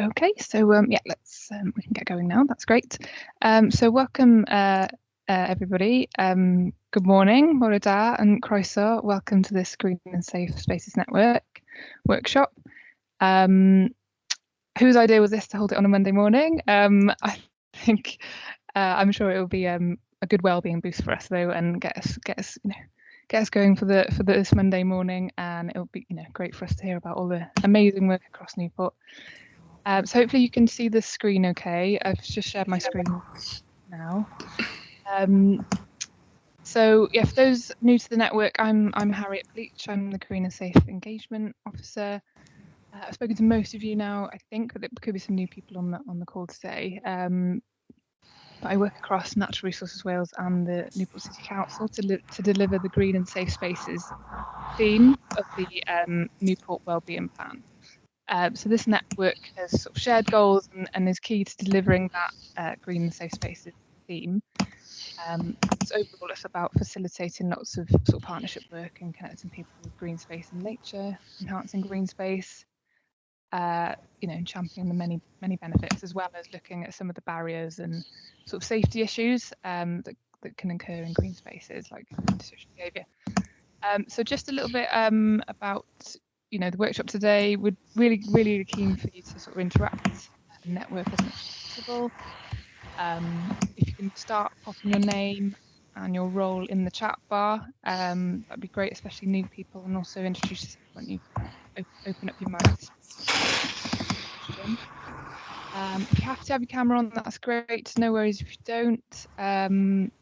Okay, so um, yeah, let's um, we can get going now. That's great. Um, so welcome uh, uh, everybody. Um, good morning, Bore da and Croeso. Welcome to this Green and Safe Spaces Network workshop. Um, whose idea was this to hold it on a Monday morning? Um, I think uh, I'm sure it will be a good well-being boost for us though, and get us get us you know get us going for the for this Monday morning, and it'll be you know great for us to hear about all the amazing work across Newport. Um, so hopefully you can see the screen okay. I've just shared my screen now. Um, so yeah, for those new to the network, I'm I'm Harriet Bleach. I'm the and Safe Engagement Officer. Uh, I've spoken to most of you now, I think, but there could be some new people on the on the call today. Um, but I work across Natural Resources Wales and the Newport City Council to, to deliver the Green and Safe Spaces theme of the um, Newport Wellbeing Plan. Um, so this network has sort of shared goals and, and, is key to delivering that uh, green and safe spaces theme. Um, so overall, it's about facilitating lots of sort of partnership work and connecting people with green space and nature, enhancing green space, uh, you know, championing the many many benefits, as well as looking at some of the barriers and sort of safety issues um, that that can occur in green spaces, like antisocial behaviour. Um, so just a little bit um, about you know the workshop today. We're really really keen for you to sort of interact and network as much as possible. Um, if you can start popping your name and your role in the chat bar, um, that'd be great, especially new people, and also introduce yourself when you open up your mics. Um, if you have to have your camera on, that's great. No worries if you don't. Um,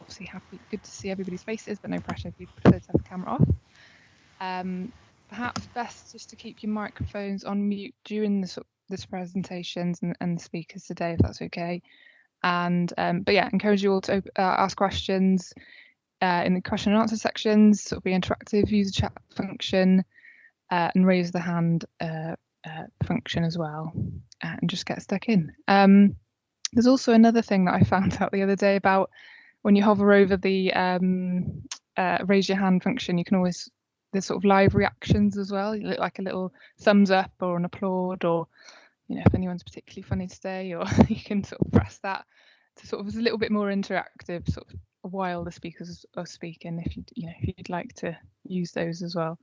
obviously, happy, good to see everybody's faces, but no pressure if you prefer to have the camera off. Um, perhaps best just to keep your microphones on mute during the this presentations and, and the speakers today, if that's okay. And um, but yeah, encourage you all to uh, ask questions uh, in the question and answer sections. Sort of be interactive, use the chat function, uh, and raise the hand uh, uh, function as well, and just get stuck in. Um, there's also another thing that I found out the other day about when you hover over the um, uh, raise your hand function, you can always there's sort of live reactions as well. You look like a little thumbs up or an applaud, or you know if anyone's particularly funny today, or you can sort of press that to sort of it's a little bit more interactive, sort of while the speakers are speaking. If you you know if you'd like to use those as well.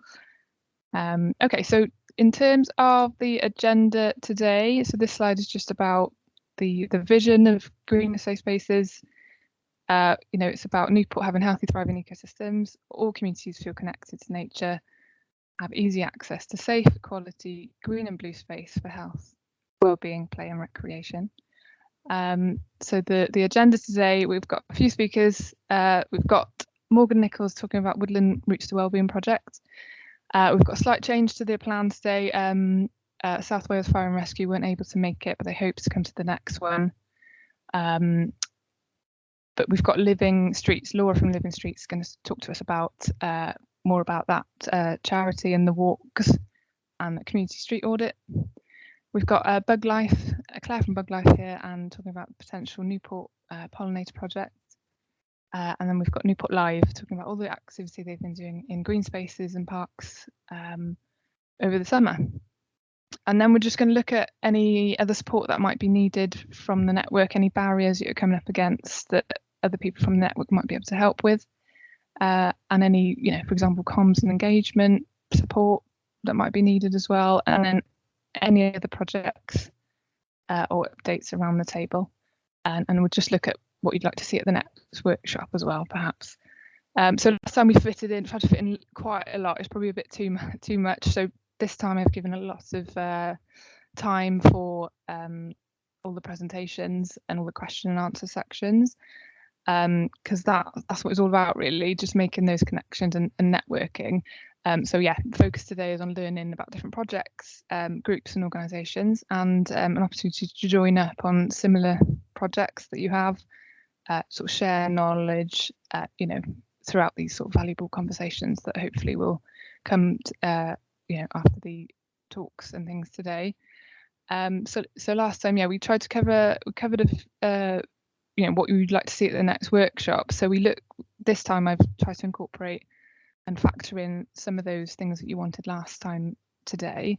Um, okay, so in terms of the agenda today, so this slide is just about the the vision of green safe spaces uh, you know, it's about Newport having healthy, thriving ecosystems. All communities feel connected to nature, have easy access to safe, quality, green and blue space for health, well-being, play and recreation. Um, so the, the agenda today, we've got a few speakers. Uh, we've got Morgan Nichols talking about Woodland Routes to Wellbeing project. Uh, we've got a slight change to the plan today. Um, uh, South Wales Fire and Rescue weren't able to make it, but they hope to come to the next one. Um, but we've got Living Streets. Laura from Living Streets is going to talk to us about uh, more about that uh, charity and the walks and the community street audit. We've got uh, Buglife, uh, Claire from Buglife here, and talking about the potential Newport uh, pollinator project. Uh, and then we've got Newport Live, talking about all the activity they've been doing in green spaces and parks um, over the summer. And then we're just going to look at any other support that might be needed from the network, any barriers that you're coming up against that other people from the network might be able to help with, uh, and any, you know, for example, comms and engagement support that might be needed as well, and then any other projects uh, or updates around the table. And, and we'll just look at what you'd like to see at the next workshop as well, perhaps. Um, so last time we fitted in, tried to fit in quite a lot. It's probably a bit too too much. So this time I've given a lot of uh, time for um, all the presentations and all the question and answer sections because um, that that's what it's all about really just making those connections and, and networking. Um, so yeah focus today is on learning about different projects um, groups and organizations and um, an opportunity to join up on similar projects that you have uh, sort of share knowledge uh, you know throughout these sort of valuable conversations that hopefully will come uh, you know after the talks and things today. Um, so so last time yeah we tried to cover we covered a uh, you know what you would like to see at the next workshop so we look this time i've tried to incorporate and factor in some of those things that you wanted last time today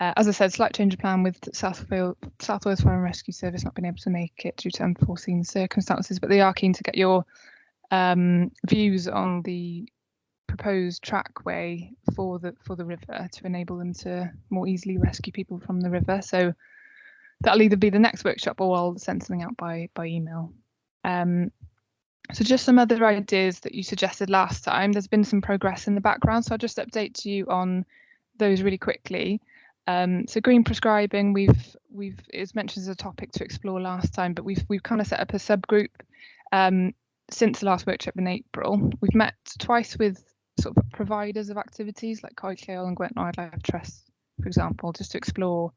Uh, as I said, slight change of plan with South Wales, South Wales Fire and Rescue Service not being able to make it due to unforeseen circumstances, but they are keen to get your um, views on the proposed trackway for the for the river to enable them to more easily rescue people from the river. So that'll either be the next workshop or I'll send something out by by email. Um, so just some other ideas that you suggested last time. There's been some progress in the background, so I'll just update you on those really quickly. Um, so green prescribing, we've we've it was mentioned as a topic to explore last time, but we've we've kind of set up a subgroup um, since the last workshop in April. We've met twice with sort of providers of activities like Lleol and Gwent Wildlife Trust, for example, just to explore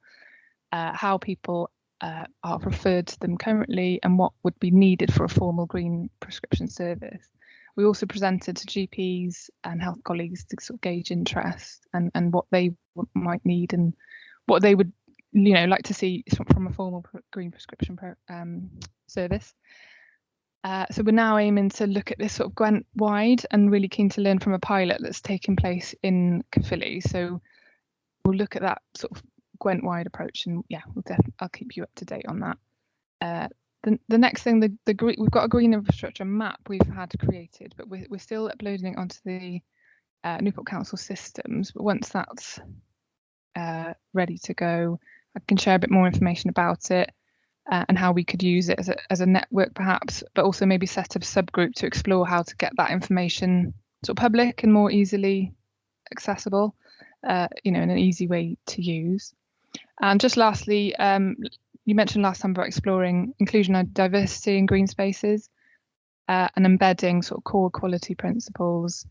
uh, how people uh, are referred to them currently and what would be needed for a formal green prescription service. We also presented to GPs and health colleagues to sort of gauge interest and, and what they might need and what they would you know like to see from a formal green prescription um, service. Uh, so we're now aiming to look at this sort of Gwent wide and really keen to learn from a pilot that's taking place in Caerphilly. So we'll look at that sort of Gwent wide approach and yeah, we'll I'll keep you up to date on that. Uh, the, the next thing, the, the green, we've got a green infrastructure map we've had created, but we're, we're still uploading it onto the uh, Newport Council systems. But once that's uh, ready to go, I can share a bit more information about it uh, and how we could use it as a, as a network perhaps, but also maybe set up a subgroup to explore how to get that information sort of public and more easily accessible, uh, you know, in an easy way to use. And just lastly, um, you mentioned last time about exploring inclusion and diversity in green spaces uh, and embedding sort of core quality principles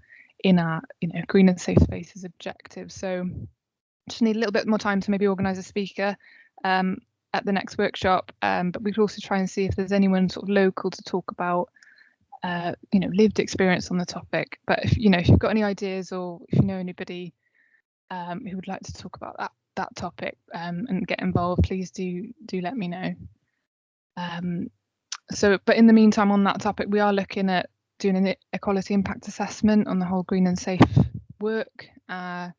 in our, you know, green and safe spaces objectives. So just need a little bit more time to maybe organise a speaker um, at the next workshop, um, but we could also try and see if there's anyone sort of local to talk about, uh, you know, lived experience on the topic. But if you know, if you've got any ideas or if you know anybody um, who would like to talk about that that topic um, and get involved, please do do let me know. Um, so, but in the meantime, on that topic, we are looking at doing an equality impact assessment on the whole green and safe work. Uh,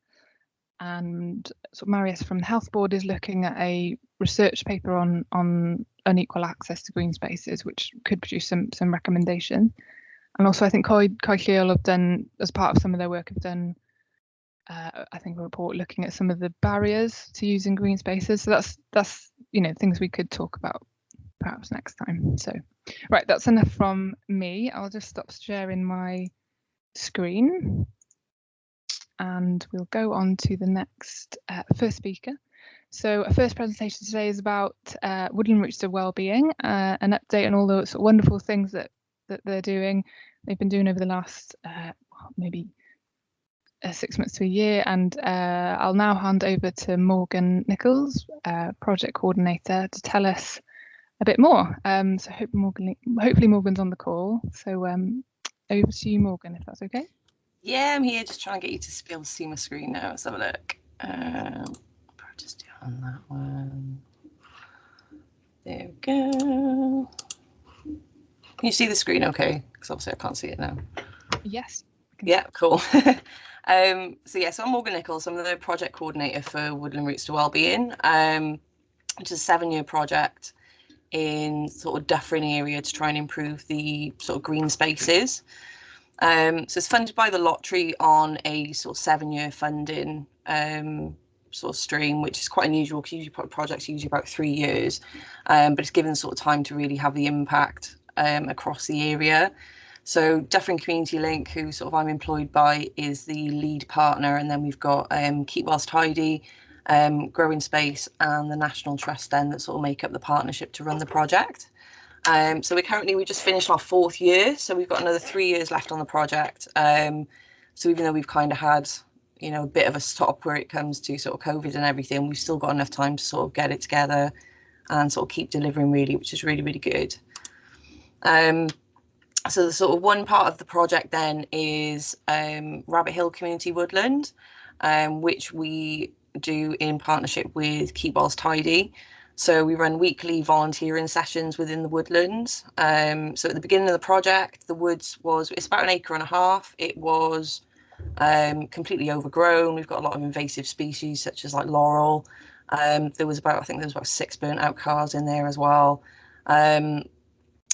and so Marius from the Health Board is looking at a research paper on on unequal access to green spaces, which could produce some some recommendation. And also, I think Coed, Coed Lleol have done, as part of some of their work, have done, uh, I think, a report looking at some of the barriers to using green spaces. So that's that's you know things we could talk about perhaps next time. So, right, that's enough from me. I'll just stop sharing my screen and we'll go on to the next uh, first speaker. So our first presentation today is about uh, Woodland Routes to Wellbeing, uh, an update on all of wonderful things that, that they're doing. They've been doing over the last uh, maybe uh, six months to a year. And uh, I'll now hand over to Morgan Nichols, project coordinator, to tell us a bit more. Um, so hope Morgan, hopefully Morgan's on the call. So um, over to you, Morgan, if that's okay. Yeah, I'm here just trying to get you to be able to see my screen now. Let's have a look. Um, just do on that one. There we go. Can you see the screen okay? Because obviously I can't see it now. Yes. Yeah, cool. um, so yeah, so I'm Morgan Nichols. I'm the project coordinator for Woodland Routes to Wellbeing, um, which is a seven-year project in sort of Dyffryn area to try and improve the sort of green spaces. Um, so it's funded by the lottery on a sort of seven-year funding um, sort of stream, which is quite unusual because usually projects usually about three years, um, but it's given sort of time to really have the impact um, across the area. So Dyffryn Community Link, who sort of I'm employed by, is the lead partner, and then we've got um, Keep Wales Tidy, um, Growing Space, and the National Trust then that sort of make up the partnership to run the project. Um, so we currently we just finished our fourth year, so we've got another three years left on the project. Um, so even though we've kind of had, you know, a bit of a stop where it comes to sort of COVID and everything, we've still got enough time to sort of get it together and sort of keep delivering really, which is really really good. Um, so the sort of one part of the project then is um, Rabbit Hill Community Woodland, um, which we do in partnership with Keep Wales Tidy. So we run weekly volunteering sessions within the woodlands. Um, so at the beginning of the project, the woods was, it's about an acre and a half. It was um, completely overgrown. We've got a lot of invasive species such as like laurel. Um, there was about, I think there was about six burnt out cars in there as well.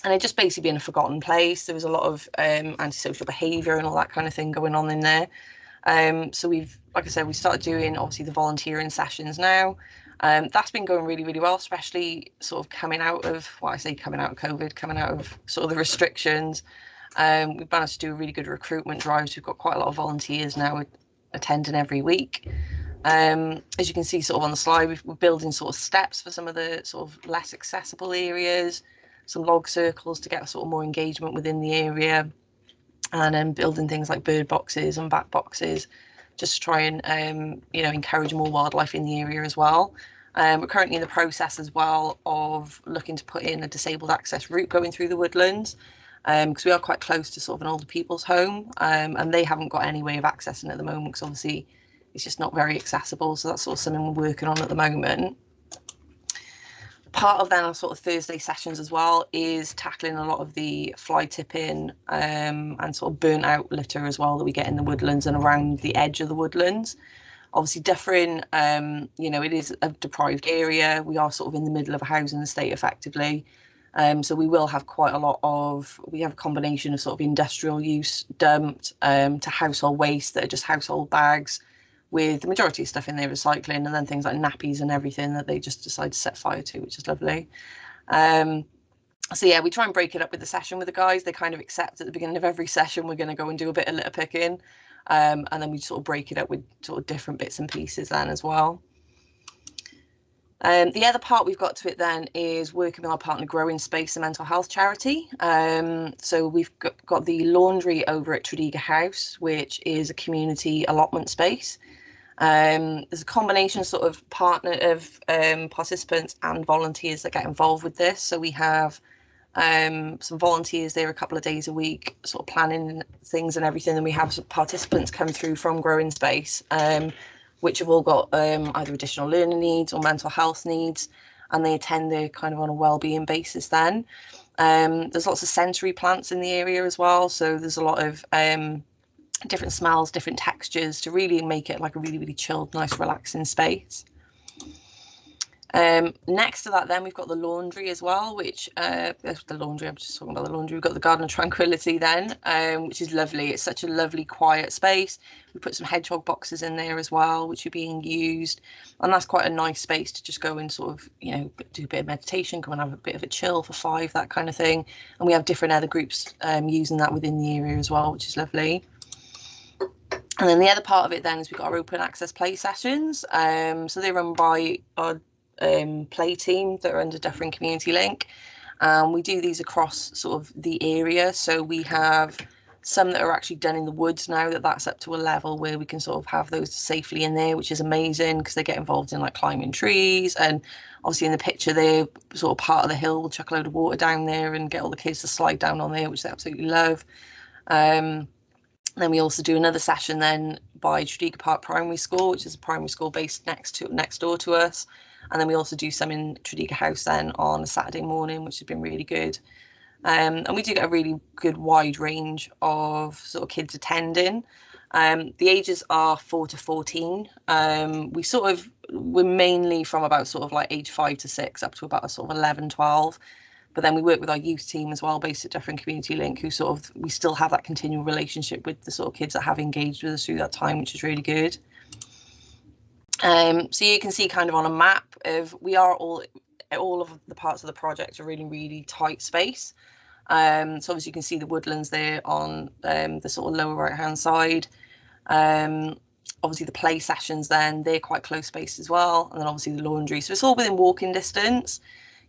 And it just basically being a forgotten place. There was a lot of um, antisocial behaviour and all that kind of thing going on in there. Um, so we've, like I said, we started doing obviously the volunteering sessions now. Um, that's been going really, really well, especially sort of coming out of, what I say coming out of COVID, coming out of sort of the restrictions. Um, we've managed to do a really good recruitment drives. We've got quite a lot of volunteers now attending every week. Um, as you can see sort of on the slide, we are building sort of steps for some of the sort of less accessible areas, some log circles to get sort of more engagement within the area, and then building things like bird boxes and bat boxes, just to try and um, you know encourage more wildlife in the area as well. Um, we're currently in the process as well of looking to put in a disabled access route going through the woodlands because um, we are quite close to sort of an older people's home um, and they haven't got any way of accessing at the moment because obviously it's just not very accessible. So that's sort of something we're working on at the moment. Part of then our sort of Thursday sessions as well is tackling a lot of the fly tipping um, and sort of burnt out litter as well that we get in the woodlands and around the edge of the woodlands. Obviously, Dyffryn, um, you know, it is a deprived area. We are sort of in the middle of a housing estate effectively. Um, so we will have quite a lot of, we have a combination of sort of industrial use dumped um, to household waste that are just household bags with the majority of stuff in there recycling and then things like nappies and everything that they just decide to set fire to, which is lovely. Um, so yeah, we try and break it up with the session with the guys. They kind of accept at the beginning of every session, we're going to go and do a bit of litter picking. Um, and then we sort of break it up with sort of different bits and pieces then as well. Um, the other part we've got to it then is working with our partner Growing Space, a mental health charity. Um, so we've got, got, the laundry over at Tredegar House, which is a community allotment space. Um, there's a combination sort of partner of um, participants and volunteers that get involved with this. So we have um, some volunteers there a couple of days a week, sort of planning things and everything. And we have participants come through from Growing Space um, which have all got um, either additional learning needs or mental health needs, and they attend there kind of on a well-being basis then. Um, there's lots of sensory plants in the area as well, so there's a lot of different smells, different textures to really make it like a really, really chilled, nice, relaxing space. Um, next to that, then we've got the laundry as well, which uh, the laundry. I'm just talking about the laundry. We've got the garden of tranquility then, um, which is lovely. It's such a lovely, quiet space. We put some hedgehog boxes in there as well, which are being used, and that's quite a nice space to just go and sort of, you know, do a bit of meditation, come and have a bit of a chill for five, that kind of thing. And we have different other groups um, using that within the area as well, which is lovely. And then the other part of it then is we've got our open access play sessions. Um, so they're run by our um, play team that are under Dyffryn Community Link. Um, we do these across sort of the area. So we have some that are actually done in the woods now that that's up to a level where we can sort of have those safely in there, which is amazing because they get involved in like climbing trees. And obviously in the picture they're sort of part of the hill, we'll chuck a load of water down there and get all the kids to slide down on there, which they absolutely love. Um, then we also do another session then by Tredegar Park Primary School, which is a primary school based next to next door to us. And then we also do some in Tredegar House then on a Saturday morning, which has been really good. Um, and we do get a really good wide range of sort of kids attending. Um, the ages are four to 14. Um, we sort of, we're mainly from about sort of like age five to six up to about sort of 11, 12. But then we work with our youth team as well, based at Dyffryn Community Link, who sort of, we still have that continual relationship with the sort of kids that have engaged with us through that time, which is really good. Um, so you can see kind of on a map of we are all all of the parts of the project are really really tight space. Um, so obviously you can see the woodlands there on um, the sort of lower right hand side. Um, obviously the play sessions then they're quite close space as well, and then obviously the laundry. So it's all within walking distance.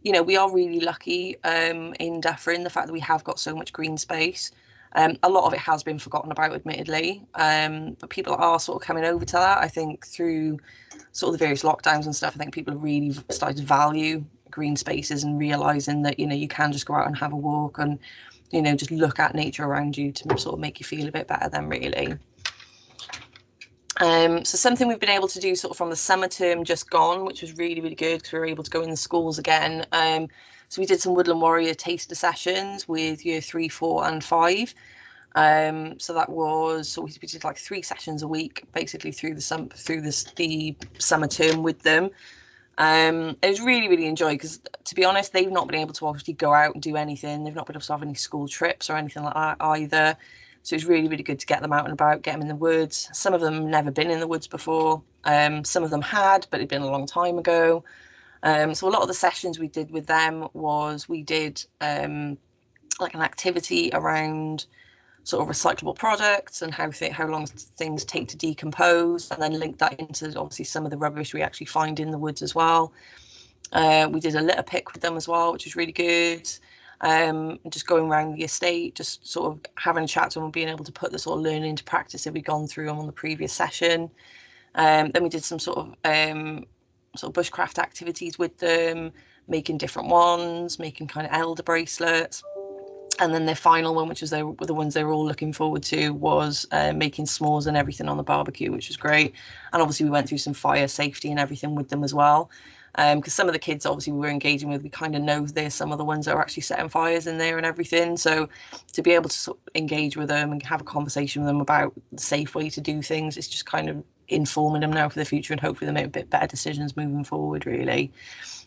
You know we are really lucky um, in Dyffryn the fact that we have got so much green space. Um, a lot of it has been forgotten about, admittedly, um, but people are sort of coming over to that. I think through sort of the various lockdowns and stuff, I think people have really started to value green spaces and realizing that you know you can just go out and have a walk and you know just look at nature around you to sort of make you feel a bit better. Then really. Um, so something we've been able to do sort of from the summer term just gone, which was really, really good because we were able to go in the schools again. Um, so we did some Woodland Warrior taster sessions with year three, four and five. Um, so that was so we did like three sessions a week, basically through the through the summer term with them. Um, it was really really enjoyed because to be honest, they've not been able to obviously go out and do anything. They've not been able to have any school trips or anything like that either. So it's really really good to get them out and about, get them in the woods. Some of them never been in the woods before. Um, some of them had, but it'd been a long time ago. Um, so a lot of the sessions we did with them was we did um, like an activity around sort of recyclable products and how th- how long things take to decompose, and then link that into obviously some of the rubbish we actually find in the woods as well. Uh, we did a litter pick with them as well, which was really good. Um, just going around the estate, just sort of having a chat to them and being able to put the sort of learning into practice that we'd gone through on the previous session. Um, then we did some sort of um, sort of bushcraft activities with them, making different ones, making kind of elder bracelets and then the final one, which was they were the ones they were all looking forward to, was uh, making s'mores and everything on the barbecue, which was great. And obviously, we went through some fire safety and everything with them as well. Because um, some of the kids, obviously, we were engaging with, we kind of know there's some of the ones that are actually setting fires in there and everything. So to be able to sort of engage with them and have a conversation with them about the safe way to do things, it's just kind of informing them now for the future and hopefully they make a bit better decisions moving forward, really.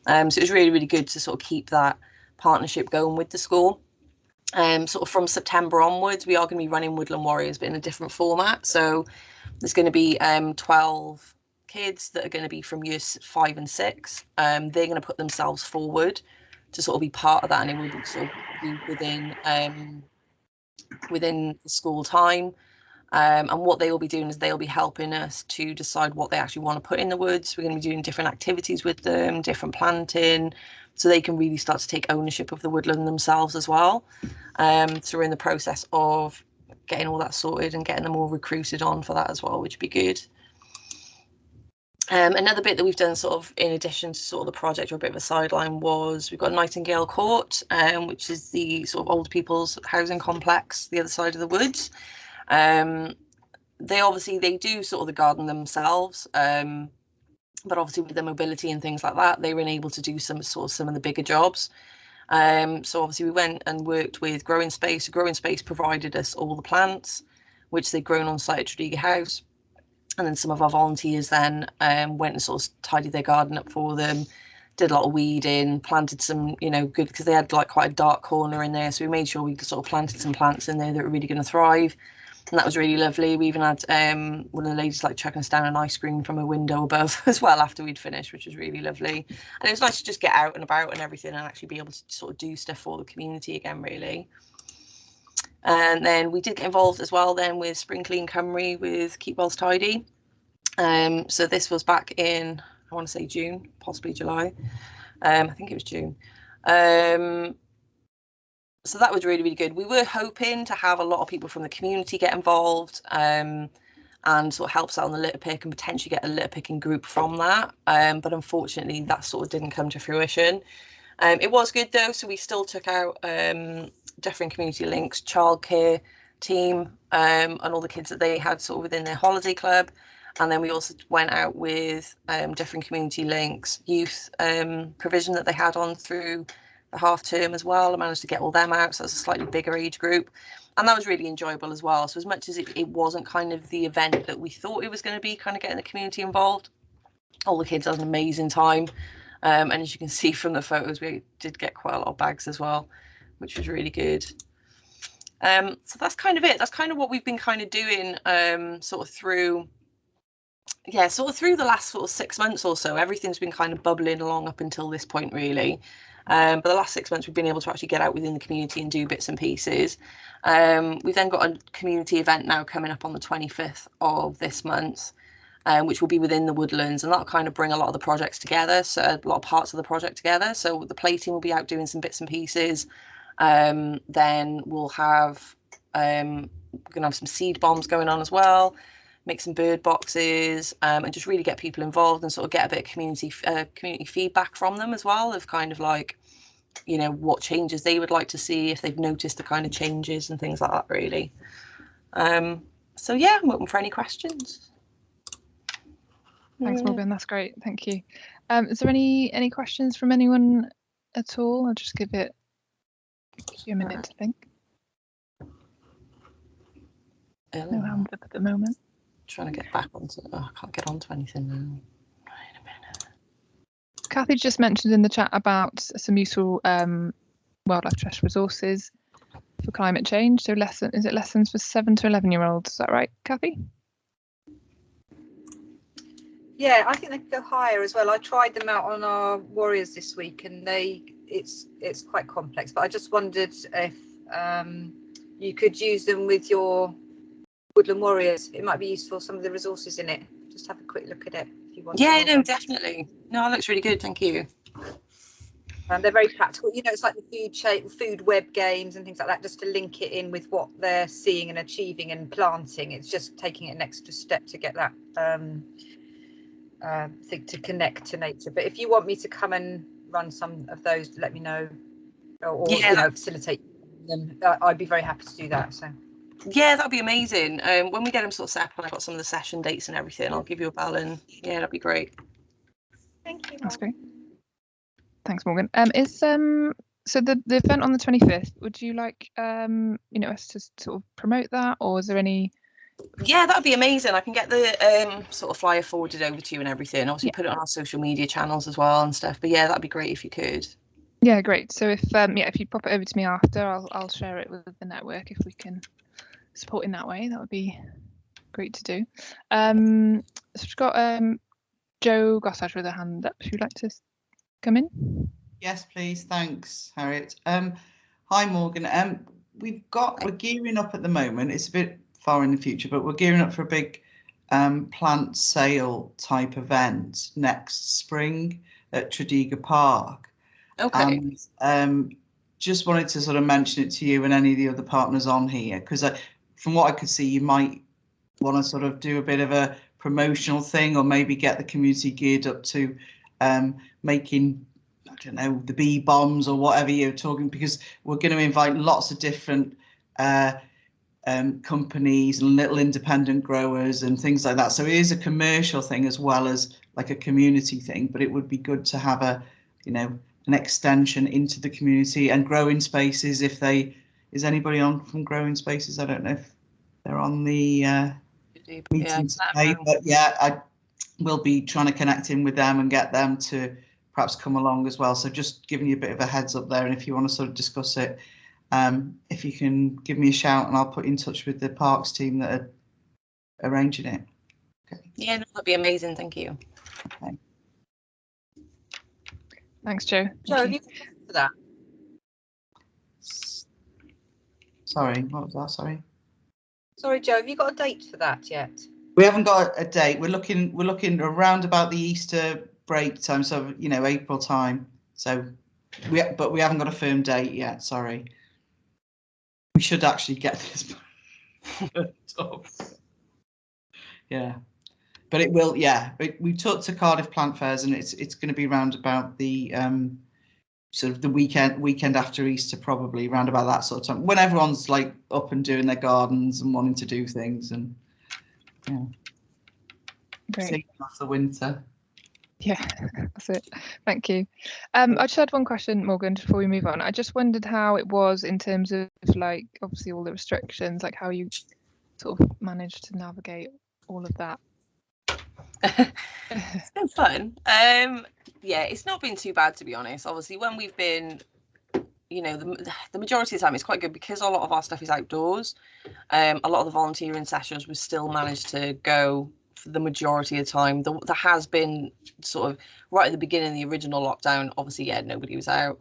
Um, so it was really, really good to sort of keep that partnership going with the school um, sort of from September onwards, we are going to be running Woodland Warriors, but in a different format. So there's going to be um, 12 kids that are going to be from years five and six. Um, they're going to put themselves forward to sort of be part of that, and it will be sort of be within um, within school time. Um, and what they will be doing is they'll be helping us to decide what they actually want to put in the woods. We're going to be doing different activities with them, different planting, so they can really start to take ownership of the woodland themselves as well. Um, so we're in the process of getting all that sorted and getting them all recruited on for that as well, which would be good. Um, another bit that we've done sort of in addition to sort of the project or a bit of a sideline was we've got Nightingale Court, um, which is the sort of old people's housing complex, the other side of the woods. Um, they obviously they do sort of the garden themselves. Um, but obviously with their mobility and things like that, they were able to do some sort of some of the bigger jobs. Um, so obviously we went and worked with Growing Space. Growing Space provided us all the plants, which they'd grown on site at Tredegar House. And then some of our volunteers then um, went and sort of tidied their garden up for them, did a lot of weeding, planted some, you know, good because they had like quite a dark corner in there. So we made sure we sort of planted some plants in there that were really going to thrive and that was really lovely. We even had um, one of the ladies like chucking us down an ice cream from a window above as well after we'd finished, which was really lovely. And it was nice to just get out and about and everything and actually be able to sort of do stuff for the community again, really. And then we did get involved as well then with Spring Clean Cymru with Keep Wales Tidy. Um, so this was back in, I want to say June, possibly July. Um, I think it was June. Um, so that was really really good we were hoping to have a lot of people from the community get involved um, and sort of help out on the litter pick and potentially get a litter picking group from that um, but unfortunately that sort of didn't come to fruition um, it was good though so we still took out um, community links childcare team um, and all the kids that they had sort of within their holiday club and then we also went out with um, different community links youth um, provision that they had on through the half term as well. I managed to get all them out, so it's a slightly bigger age group. And that was really enjoyable as well. So as much as it, it wasn't kind of the event that we thought it was going to be, kind of getting the community involved, all the kids had an amazing time. Um, and as you can see from the photos, we did get quite a lot of bags as well, which was really good. Um, so that's kind of it. That's kind of what we've been kind of doing um, sort of through, yeah, sort of through the last sort of six months or so. Everything's been kind of bubbling along up until this point, really. Um, but the last six months, we've been able to actually get out within the community and do bits and pieces. Um, we've then got a community event now coming up on the 25th of this month, um, which will be within the woodlands, and that'll kind of bring a lot of the projects together, so a lot of parts of the project together. So the play team will be out doing some bits and pieces. Um, then we'll have um, we're gonna have some seed bombs going on as well make some bird boxes um, and just really get people involved and sort of get a bit of community uh, community feedback from them as well of kind of like you know what changes they would like to see if they've noticed the kind of changes and things like that really um, so yeah i'm open for any questions thanks morgan that's great thank you um, is there any any questions from anyone at all i'll just give it a minute to think No Oh, hand up at the moment. trying to get back onto. Oh, I can't get onto anything now. Kathy just mentioned in the chat about some useful um, wildlife trust resources for climate change. So lesson is it lessons for seven to eleven year olds? Is that right, Kathy? Yeah, I think they could go higher as well. I tried them out on our warriors this week, and they it's it's quite complex. But I just wondered if um, you could use them with your woodland warriors. It might be useful. Some of the resources in it. Just have a quick look at it if you want. Yeah, no, definitely. No, it looks really good. Thank you. And they're very practical. You know, it's like the food shape, food web games and things like that, just to link it in with what they're seeing and achieving and planting. It's just taking it an extra step to get that um, uh, thing to connect to nature. But if you want me to come and run some of those, let me know, or, or Yeah. you know, facilitate them. I'd be very happy to do that. So Yeah, that'd be amazing. Um, when we get them sort of set up and I got some of the session dates and everything, I'll give you a bell and yeah, that'd be great. thank you. That's great. Thanks, Morgan. Um, is um so the the event on the twenty fifth? Would you like um you know us to sort of promote that, or is there any? Yeah, that'd be amazing. I can get the um sort of flyer forwarded over to you and everything. Obviously, Yeah. put it on our social media channels as well and stuff. But yeah, that'd be great if you could. Yeah, great. So if um yeah, if you pop it over to me after, I'll I'll share it with the network if we can support in that way. That would be great to do. Um, so we've got um Joe Gossage with a hand up. If you'd like to come in. Yes, please. Thanks, Harriet. Um, hi, Morgan. Um, we've got we're gearing up at the moment. It's a bit far in the future, but we're gearing up for a big um, plant sale type event next spring at Tredegar Park. Okay. And um, just wanted to sort of mention it to you and any of the other partners on here because from what I could see, you might want to sort of do a bit of a promotional thing or maybe get the community geared up to um, making I don't know the bee bombs or whatever you're talking because we're going to invite lots of different uh, um, companies and little independent growers and things like that. So it is a commercial thing as well as like a community thing. But it would be good to have a you know an extension into the community and growing spaces if they is anybody on from growing spaces? I don't know if they're on the uh, meeting let today, but yeah, I will be trying to connect in with them and get them to perhaps come along as well. So just giving you a bit of a heads up there, and if you want to sort of discuss it, um, if you can give me a shout, and I'll put you in touch with the parks team that are arranging it. Okay. yeah, that'd be amazing. Thank you. Thanks, Joe. Joe, have you got time for that? Sorry, what was that? Sorry. Sorry, Joe, have you got a date for that yet? We haven't got a date. We're looking. We're looking around about the Easter break time, so you know April time. So we, but we haven't got a firm date yet. Sorry. We should actually get this. up. yeah, but it will. Yeah, we, we talked to Cardiff Plant Fairs, and it's it's going to be round about the um, sort of the weekend weekend after Easter, probably round about that sort of time when everyone's like up and doing their gardens and wanting to do things and yeah, Great. the winter. Yeah, that's it. Thank you. Um, I just had one question, Morgan, before we move on. I just wondered how it was in terms of like obviously all the restrictions, like how you sort of managed to navigate all of that. It's been fun. Um, yeah, it's not been too bad to be honest. Obviously, when we've been, you know, the, the majority of the time it's quite good because a lot of our stuff is outdoors. Um, a lot of the volunteering sessions we still managed to go the majority of the time. There, there has been sort of right at the beginning of the original lockdown. Obviously, yeah, nobody was out.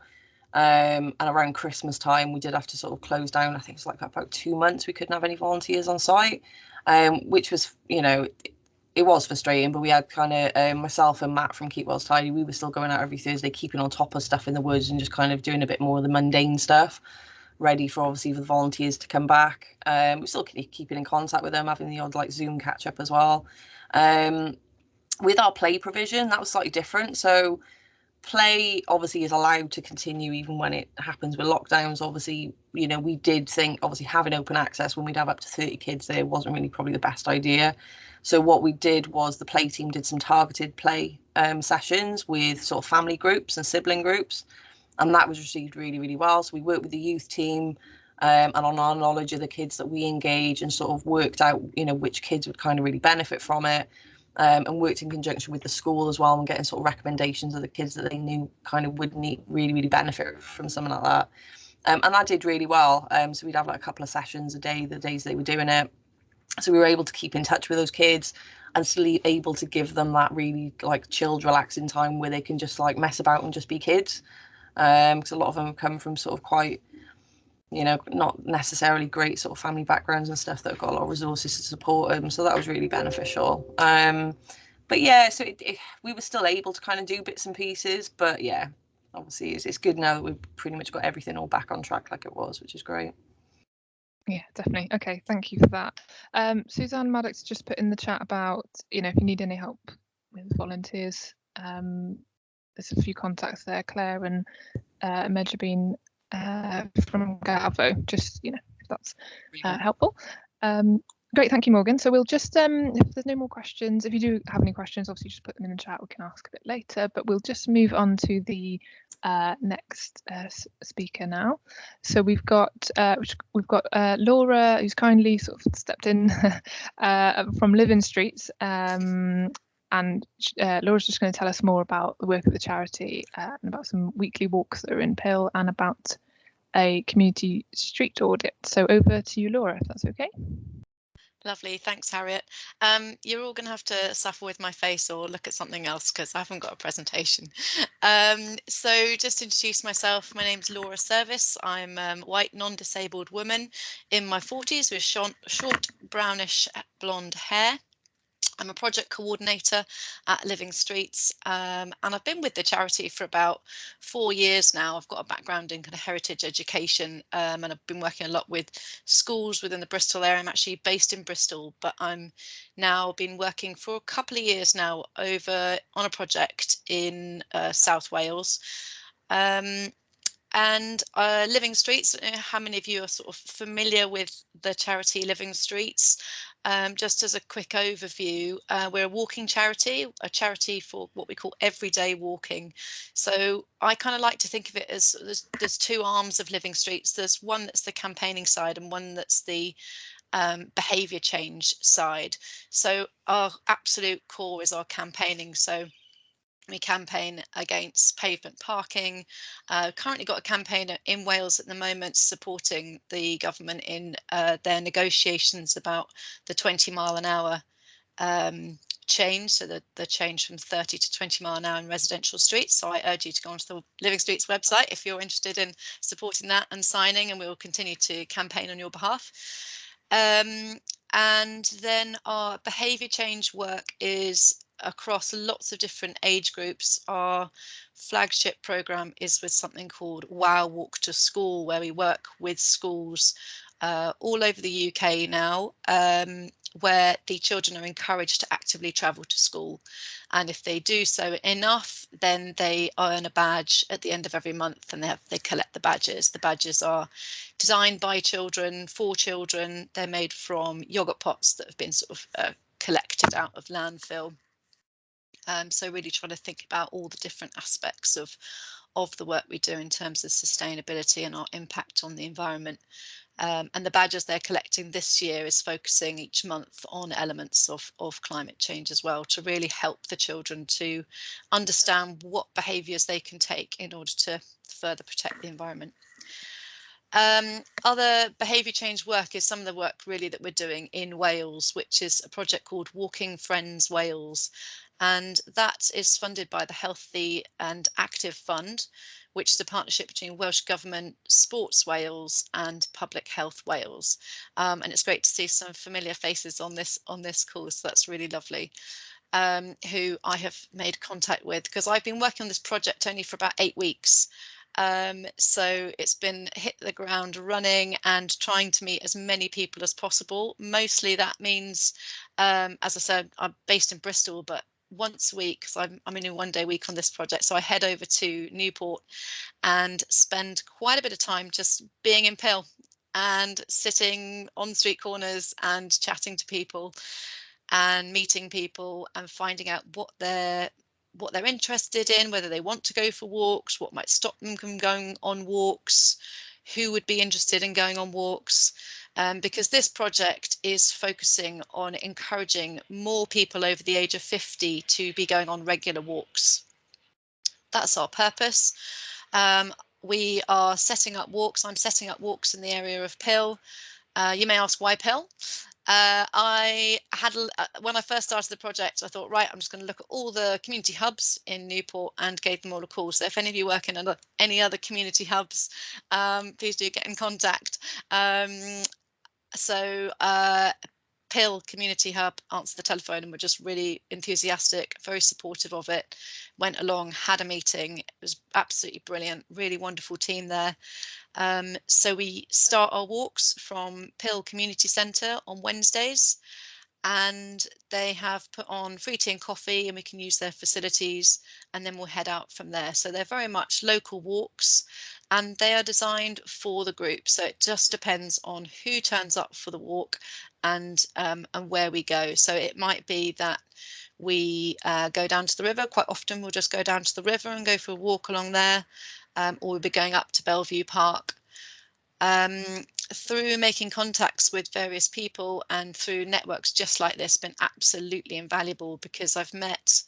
Um, and around Christmas time, we did have to sort of close down. I think it's like about two months. We couldn't have any volunteers on site, um, which was, you know, it was frustrating, but we had kind of um, myself and Matt from Keep Wales Tidy. We were still going out every Thursday, keeping on top of stuff in the woods and just kind of doing a bit more of the mundane stuff, ready for obviously for the volunteers to come back. Um, we're still keep- keeping in contact with them, having the odd like Zoom catch up as well. Um, with our play provision, that was slightly different. So play obviously is allowed to continue even when it happens with lockdowns. Obviously, you know, we did think obviously having open access when we'd have up to 30 kids there wasn't really probably the best idea. So what we did was the play team did some targeted play um, sessions with sort of family groups and sibling groups, and that was received really really well. So we worked with the youth team um, and on our knowledge of the kids that we engage and sort of worked out, you know, which kids would kind of really benefit from it. Um, and worked in conjunction with the school as well and getting sort of recommendations of the kids that they knew kind of would need really, really benefit from something like that. Um, and that did really well. Um, so we'd have like a couple of sessions a day, the days they were doing it. So we were able to keep in touch with those kids and still able to give them that really like chilled, relaxing time where they can just like mess about and just be kids. Because um, a lot of them come from sort of quite you know, not necessarily great sort of family backgrounds and stuff that have got a lot of resources to support them. So that was really beneficial. Um, but yeah, so it, it, we were still able to kind of do bits and pieces. But yeah, obviously it's, it's good now that we've pretty much got everything all back on track like it was, which is great. Yeah, definitely. Okay, thank you for that. Um, Suzanne Maddox just put in the chat about, you know, if you need any help with volunteers, um, there's a few contacts there, Claire and uh, Medjabin uh, from GAVO, just, you know, if that's uh, helpful. Um, great, thank you, Morgan. So we'll just, um, if there's no more questions, if you do have any questions, obviously just put them in the chat, we can ask a bit later, but we'll just move on to the uh, next uh, speaker now. So we've got uh, we've got uh, Laura, who's kindly sort of stepped in uh, from Living Streets, um, and uh, Laura's just going to tell us more about the work of the charity uh, and about some weekly walks that are in Pill and about a community street audit. So over to you, Laura, if that's okay. Lovely, thanks Harriet. Um, you're all going to have to suffer with my face or look at something else because I haven't got a presentation. Um, so just to introduce myself, my name's Laura Service. I'm a um, white non-disabled woman in my 40s with short, short brownish blonde hair. I'm a project coordinator at Living Streets um, and I've been with the charity for about four years now. I've got a background in kind of heritage education um, and I've been working a lot with schools within the Bristol area. I'm actually based in Bristol, but I'm now been working for a couple of years now over on a project in uh, South Wales. Um, and uh, Living Streets, uh, how many of you are sort of familiar with the charity Living Streets? Um, just as a quick overview, uh, we're a walking charity, a charity for what we call everyday walking. So I kind of like to think of it as there's, there's two arms of Living Streets. There's one that's the campaigning side and one that's the um, behaviour change side. So our absolute core is our campaigning. So we campaign against pavement parking. Uh, currently got a campaign in Wales at the moment supporting the government in uh, their negotiations about the 20 mile an hour um, change, so the, the change from 30 to 20 mile an hour in residential streets. So I urge you to go onto the Living Streets website if you're interested in supporting that and signing, and we will continue to campaign on your behalf. Um, and then our behaviour change work is across lots of different age groups. Our flagship program is with something called Wow Walk to School, where we work with schools uh, all over the UK now, um, where the children are encouraged to actively travel to school. And if they do so enough, then they earn a badge at the end of every month and they, have, they collect the badges. The badges are designed by children, for children. They're made from yogurt pots that have been sort of uh, collected out of landfill. Um, so really trying to think about all the different aspects of of the work we do in terms of sustainability and our impact on the environment. Um, and the badges they're collecting this year is focusing each month on elements of, of climate change as well to really help the children to understand what behaviours they can take in order to further protect the environment. Um, other behaviour change work is some of the work really that we're doing in Wales, which is a project called Walking Friends Wales and that is funded by the Healthy and Active Fund, which is a partnership between Welsh Government, Sports Wales and Public Health Wales. Um, and it's great to see some familiar faces on this on this course. So that's really lovely. Um, who I have made contact with because I've been working on this project only for about eight weeks. Um, so it's been hit the ground running and trying to meet as many people as possible. Mostly that means, um, as I said, I'm based in Bristol, but once a week because I'm, I'm in a one day week on this project so I head over to Newport and spend quite a bit of time just being in Pill and sitting on street corners and chatting to people and meeting people and finding out what they're what they're interested in whether they want to go for walks what might stop them from going on walks who would be interested in going on walks um, because this project is focusing on encouraging more people over the age of 50 to be going on regular walks. That's our purpose. Um, we are setting up walks. I'm setting up walks in the area of Pill. Uh, you may ask why Pill? Uh, I had uh, when I first started the project, I thought, right, I'm just going to look at all the community hubs in Newport and gave them all a call. So if any of you work in any other community hubs, um, please do get in contact. Um, so uh, Pill Community Hub answered the telephone and were just really enthusiastic, very supportive of it. Went along, had a meeting. It was absolutely brilliant, really wonderful team there. Um, so we start our walks from Pill Community Centre on Wednesdays and they have put on free tea and coffee and we can use their facilities and then we'll head out from there. So they're very much local walks and they are designed for the group. So it just depends on who turns up for the walk and um, and where we go. So it might be that we uh, go down to the river. Quite often we'll just go down to the river and go for a walk along there um, or we'll be going up to Bellevue Park. Um, through making contacts with various people and through networks just like this been absolutely invaluable because I've met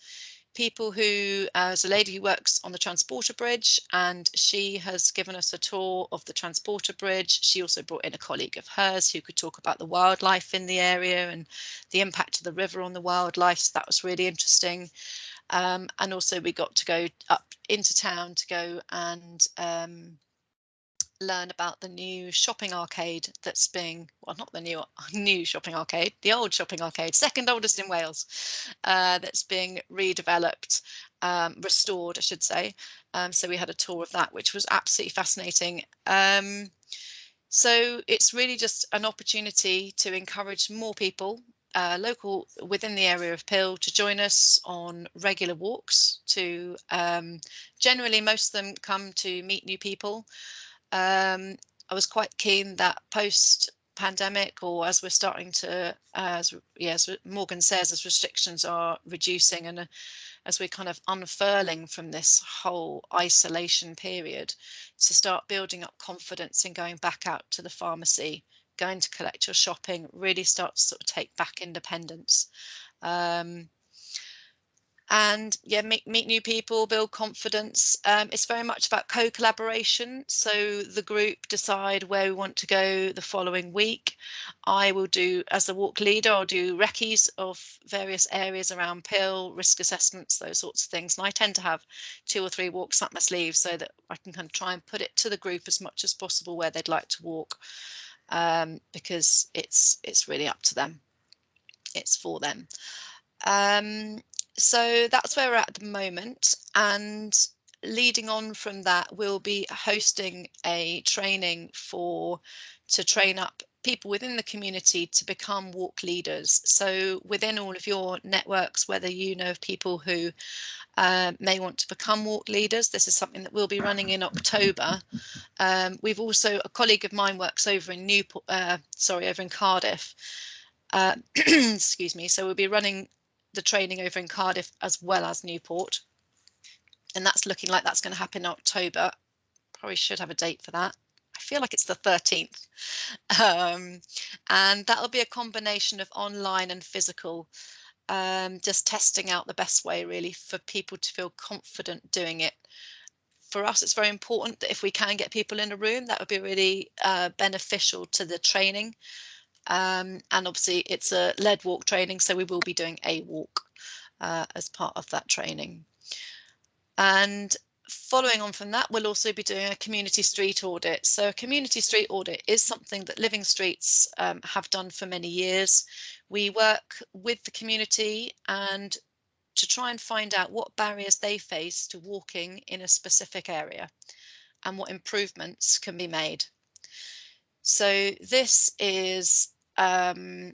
people who, uh, there's a lady who works on the Transporter Bridge and she has given us a tour of the Transporter Bridge. She also brought in a colleague of hers who could talk about the wildlife in the area and the impact of the river on the wildlife. So that was really interesting. Um, and also we got to go up into town to go and um, learn about the new shopping arcade that's being well not the new new shopping arcade the old shopping arcade second oldest in wales uh, that's being redeveloped um, restored i should say. Um, so we had a tour of that which was absolutely fascinating. Um, so it's really just an opportunity to encourage more people uh, local within the area of Pill to join us on regular walks to um, generally most of them come to meet new people um, I was quite keen that post pandemic or as we're starting to as yeah, as Morgan says as restrictions are reducing and uh, as we're kind of unfurling from this whole isolation period to start building up confidence in going back out to the pharmacy going to collect your shopping really start to sort of take back independence. Um, and yeah meet, meet new people build confidence. Um, it's very much about co-collaboration. So the group decide where we want to go the following week. I will do as the walk leader i'll do recce's of various areas around pill risk assessments those sorts of things. And i tend to have two or three walks up my sleeve so that i can kind of try and put it to the group as much as possible where they'd like to walk um, because it's it's really up to them. It's for them. Um, so that's where we're at the moment and leading on from that we'll be hosting a training for to train up people within the community to become walk leaders. So within all of your networks whether you know of people who uh, may want to become walk leaders this is something that we'll be running in october. Um, we've also a colleague of mine works over in newport uh, sorry over in cardiff. Uh, excuse me. So we'll be running the training over in Cardiff as well as Newport. And that's looking like that's going to happen in October. Probably should have a date for that. I feel like it's the 13th. Um, and that'll be a combination of online and physical, um, just testing out the best way really for people to feel confident doing it. For us, it's very important that if we can get people in a room, that would be really uh, beneficial to the training um, and obviously it's a lead walk training, so we will be doing a walk uh, as part of that training. And following on from that, we'll also be doing a community street audit. So a community street audit is something that Living Streets um, have done for many years. We work with the community and to try and find out what barriers they face to walking in a specific area and what improvements can be made. So this is um,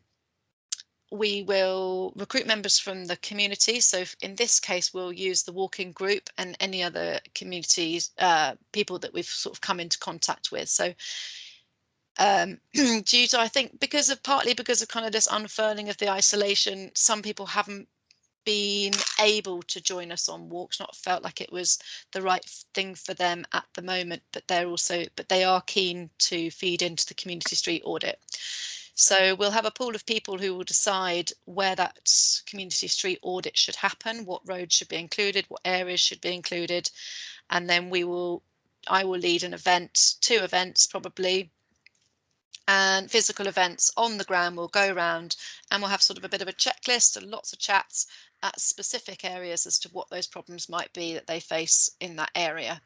we will recruit members from the community. So in this case, we'll use the walking group and any other communities, uh, people that we've sort of come into contact with. So um, due to, I think, because of partly because of kind of this unfurling of the isolation, some people haven't been able to join us on walks, not felt like it was the right thing for them at the moment, but they're also, but they are keen to feed into the community street audit. So we'll have a pool of people who will decide where that community street audit should happen, what roads should be included, what areas should be included, and then we will, I will lead an event, two events probably, and physical events on the ground will go around and we'll have sort of a bit of a checklist and lots of chats at specific areas as to what those problems might be that they face in that area.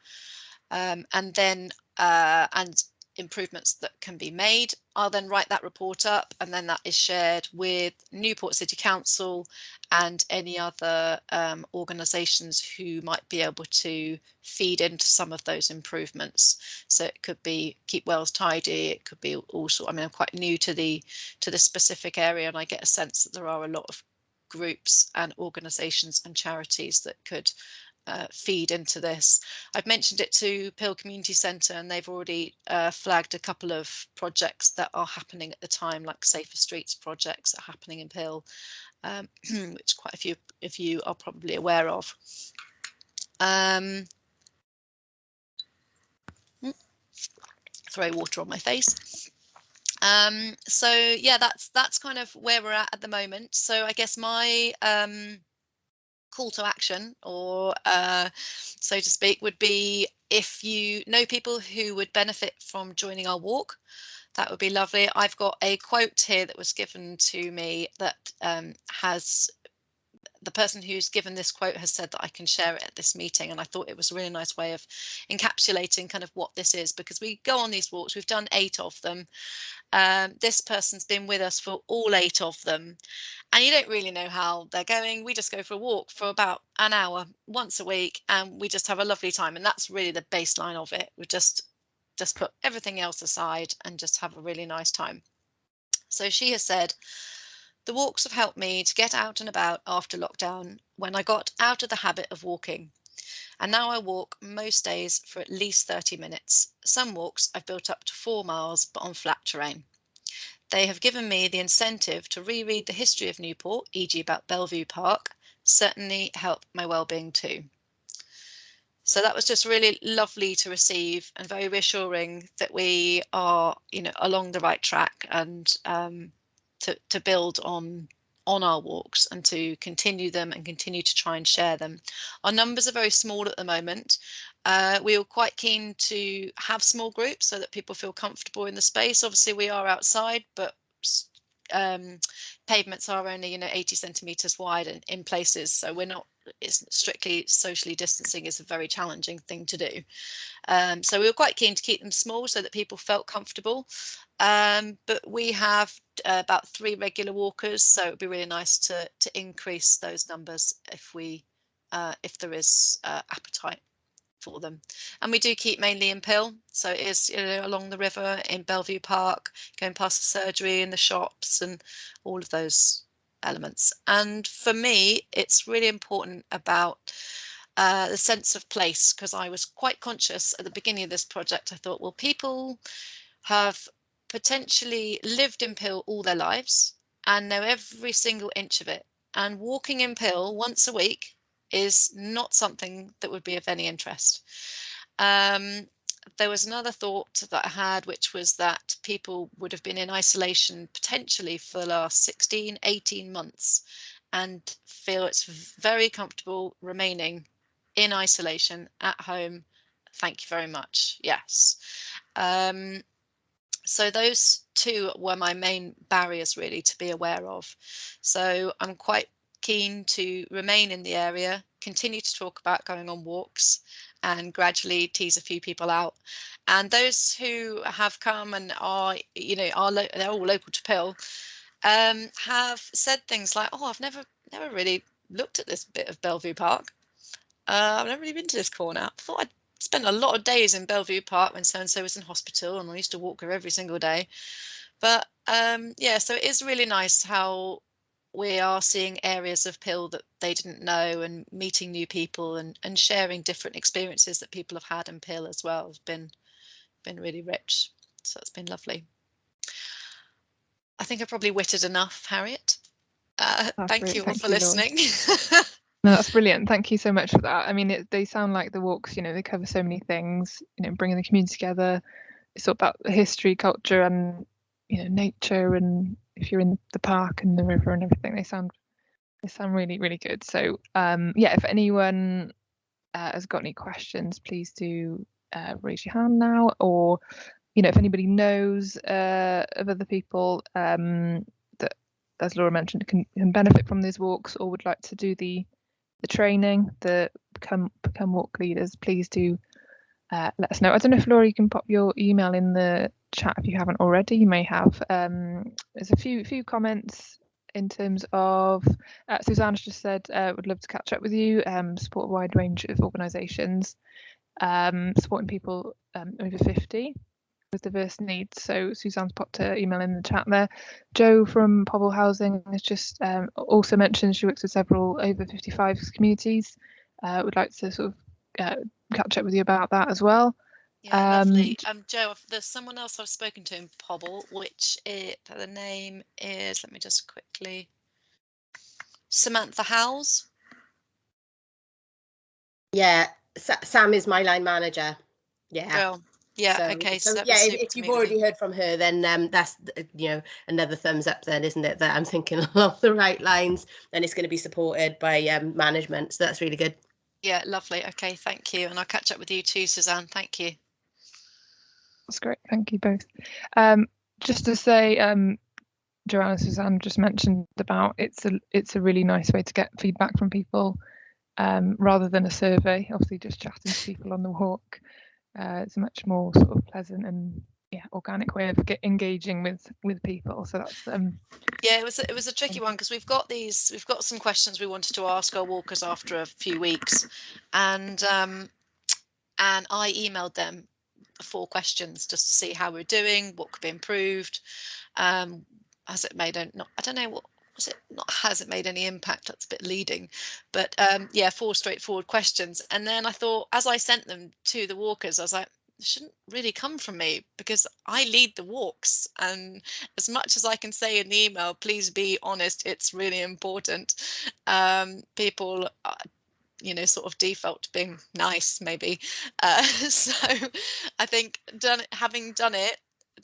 Um, and then uh, and improvements that can be made. I'll then write that report up and then that is shared with Newport City Council and any other um, organisations who might be able to feed into some of those improvements. So it could be Keep Wales Tidy, it could be also, I mean, I'm quite new to the to the specific area and I get a sense that there are a lot of groups and organisations and charities that could uh, feed into this. I've mentioned it to Pill Community Centre and they've already uh, flagged a couple of projects that are happening at the time, like Safer Streets projects are happening in Pill, um, which quite a few of you are probably aware of. Um, hmm, throw water on my face. Um, so yeah, that's that's kind of where we're at at the moment. So I guess my um, call to action or uh, so to speak would be if you know people who would benefit from joining our walk that would be lovely. I've got a quote here that was given to me that um, has the person who's given this quote has said that I can share it at this meeting and I thought it was a really nice way of encapsulating kind of what this is because we go on these walks we've done eight of them. Um, this person's been with us for all eight of them and you don't really know how they're going. We just go for a walk for about an hour once a week and we just have a lovely time and that's really the baseline of it. We just just put everything else aside and just have a really nice time. So she has said the walks have helped me to get out and about after lockdown when I got out of the habit of walking. And now I walk most days for at least 30 minutes. Some walks I've built up to four miles, but on flat terrain. They have given me the incentive to reread the history of Newport, e.g. about Bellevue Park, certainly help my well-being too. So that was just really lovely to receive and very reassuring that we are, you know, along the right track and um, to, to build on on our walks and to continue them and continue to try and share them. Our numbers are very small at the moment. Uh, we were quite keen to have small groups so that people feel comfortable in the space. Obviously, we are outside, but um, pavements are only, you know, 80 centimetres wide in, in places, so we're not it's strictly socially distancing is a very challenging thing to do. Um, so we were quite keen to keep them small so that people felt comfortable. Um, but we have uh, about three regular walkers, so it'd be really nice to to increase those numbers if we uh, if there is uh, appetite for them. And we do keep mainly in Pill, so it is you know, along the river in Bellevue Park, going past the surgery and the shops and all of those elements. And for me, it's really important about uh, the sense of place because I was quite conscious at the beginning of this project. I thought, well, people have potentially lived in Pill all their lives and know every single inch of it. And walking in Pill once a week is not something that would be of any interest. Um, there was another thought that I had, which was that people would have been in isolation potentially for the last 16, 18 months and feel it's very comfortable remaining in isolation at home. Thank you very much. Yes. Um, so those two were my main barriers really to be aware of. So I'm quite keen to remain in the area, continue to talk about going on walks and gradually tease a few people out. And those who have come and are, you know, are they're all local to Pill, um, have said things like, "Oh, I've never, never really looked at this bit of Bellevue Park. Uh, I've never really been to this corner. I thought I'd spent a lot of days in Bellevue Park when so and so was in hospital, and I used to walk her every single day. But um, yeah, so it is really nice how we are seeing areas of pill that they didn't know and meeting new people and, and sharing different experiences that people have had in pill as well has been been really rich so it's been lovely i think i probably witted enough harriet Uh, thank you all Thank for you, listening. No, that's brilliant. Thank you so much for that. I mean, it, they sound like the walks, you know, they cover so many things, you know, bringing the community together. It's all about the history, culture, and, you know, nature. And if you're in the park and the river and everything, they sound, they sound really, really good. So, um, yeah, if anyone uh, has got any questions, please do uh, raise your hand now. Or, you know, if anybody knows uh, of other people um, that, as Laura mentioned, can, can benefit from these walks or would like to do the the training, the become become walk leaders, please do uh, let us know. I don't know if Laura, you can pop your email in the chat if you haven't already. You may have. Um, there's a few few comments in terms of uh, Suzanne's just said uh, would love to catch up with you. Um, support a wide range of organisations, um, supporting people um, over 50 with diverse needs. So Suzanne's popped her email in the chat there. Joe from Pobl Housing has just um, also mentioned she works with several over 55 communities. Uh, would like to sort of uh, catch up with you about that as well. Yeah, lovely. Um, Um, Joe, there's someone else I've spoken to in Pobl, which it the name is. Let me just quickly. Samantha Howes. Yeah, Sa- Sam is my line manager. Yeah. Girl. Yeah. so- okay. So, so that yeah, if, if you've already heard from her, then um, that's you know another thumbs up, then isn't it? That I'm thinking along the right lines, and it's going to be supported by um, management. So that's really good. Yeah, lovely. Okay, thank you, and I'll catch up with you too, Suzanne. Thank you. That's great. Thank you both. Um, just to say, um, Joanna Suzanne just mentioned about it's a it's a really nice way to get feedback from people um, rather than a survey. Obviously, just chatting to people on the walk. Uh, it's much more sort of pleasant and yeah organic way of get engaging with with people. So that's um, Yeah, it was a- it was a tricky one because we've got these we've got some questions we wanted to ask our walkers after a few weeks, and um, and I emailed them four questions just to see how we're doing, what could be improved, um, has it made a not I don't know what was it not has it made any impact that's a bit leading but um yeah four straightforward questions and then i thought as i sent them to the walkers i was like shouldn't really come from me because i lead the walks and as much as i can say in the email please be honest it's really important um people uh, you know sort of default to being nice maybe uh, so i think done having done it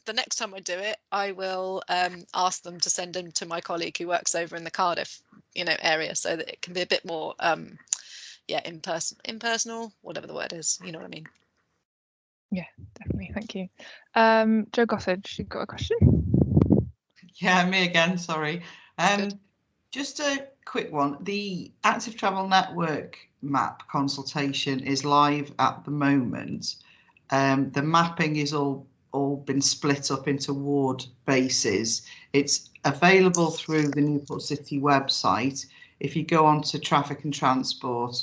the next time I do it, I will um, ask them to send them to my colleague who works over in the Cardiff, you know, area, so that it can be a bit more, um, yeah, impersonal, impersonal, whatever the word is. You know what I mean? Definitely thank you. Um, Joe Gossage, you've got a question? Yeah, me again, sorry. Um, just a quick one. The Active Travel Network map consultation is live at the moment. Um, the mapping is all all been split up into ward bases. It's available through the Newport City website. If you go on to traffic and transport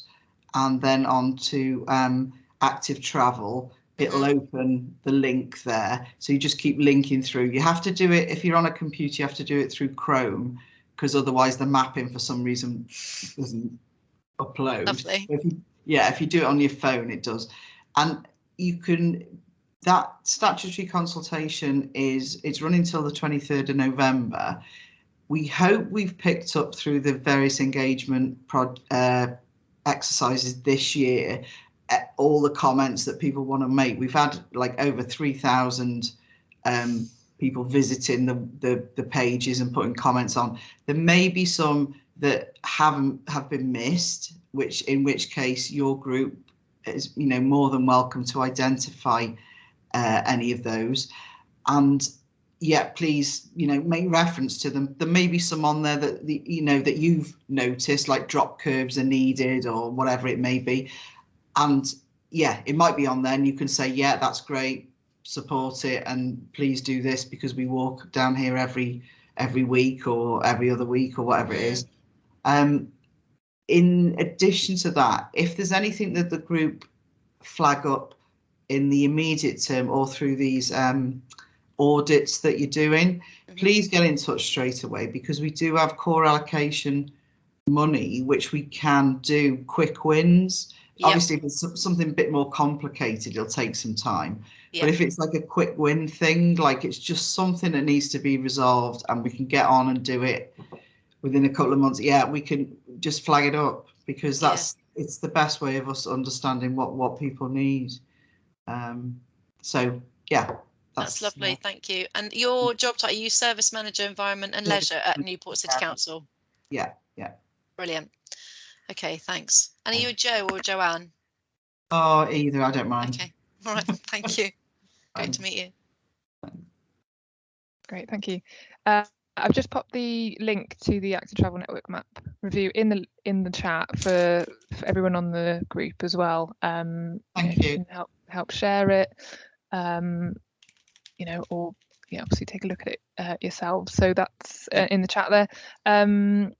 and then on to um, active travel, it'll open the link there. So you just keep linking through. You have to do it if you're on a computer, you have to do it through Chrome because otherwise the mapping for some reason doesn't upload. Lovely. If you, yeah, if you do it on your phone, it does. And you can that statutory consultation is it's running till the 23rd of November. We hope we've picked up through the various engagement uh, exercises this year all the comments that people want to make. We've had like over 3,000 um, people visiting the, the the pages and putting comments on. There may be some that haven't have been missed, which in which case your group is you know more than welcome to identify uh, any of those. And yeah, please, you know, make reference to them. There may be some on there that the, you know that you've noticed, like drop curves are needed or whatever it may be. And yeah, it might be on there, and you can say, yeah, that's great, support it, and please do this because we walk down here every every week or every other week or whatever it is. Um, in addition to that, if there's anything that the group flag up in the immediate term or through these um, audits that you're doing, Mhm. please get in touch straight away because we do have core allocation money, which we can do quick wins. Yep. Obviously, if it's something a bit more complicated, it'll take some time. Yeah. But if it's like a quick win thing, like it's just something that needs to be resolved and we can get on and do it within a couple of months, yeah, we can just flag it up because that's it's the best way of us understanding what what people need. Um, so yeah, That's lovely, thank you. And your job title, you Service Manager Environment and Leisure at Newport City. Council? Yeah, yeah. Brilliant. Okay, thanks. And are you a Joe or a Joanne? Oh, either I don't mind. Okay, all right, thank you. Great Um, to meet you. Great, thank you. Uh, I've just popped the link to the Active Travel Network map review in the in the chat for, for everyone on the group as well. Um, know, Thank if you. can help help share it, um, you know, or yeah, obviously take a look at it uh, yourselves. So that's uh, in the chat there. Um,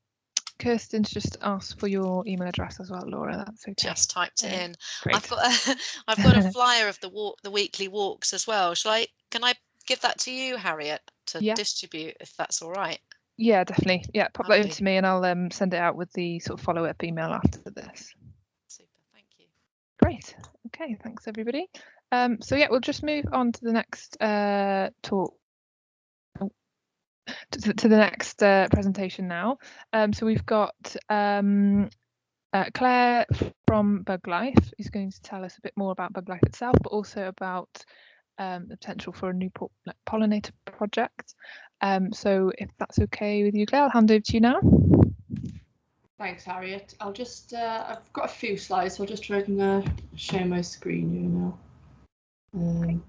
Kirsten's just asked for your email address as well, Laura. That's okay. Just typed it in. Great. I've got a, I've got a flyer of the walk, the weekly walks as well. Shall I? Can I give that to you, Harriet, to Yeah. distribute if that's all right? Yeah, definitely. Yeah, pop that over to me and I'll um, send it out with the sort of follow up email after this. Super, thank you. Great. Okay, thanks everybody. Um, so yeah, we'll just move on to the next uh, talk. To, to- the next uh, presentation now. Um, so we've got um, uh, Claire from Buglife who's going to tell us a bit more about Buglife itself, but also about um, the potential for a new po- like, pollinator project. Um, so if that's okay with you, Claire, I'll hand over to you now. Thanks, Harriet. I'll just, uh, I've got a few slides, so I'll just try and share my screen you know. Um,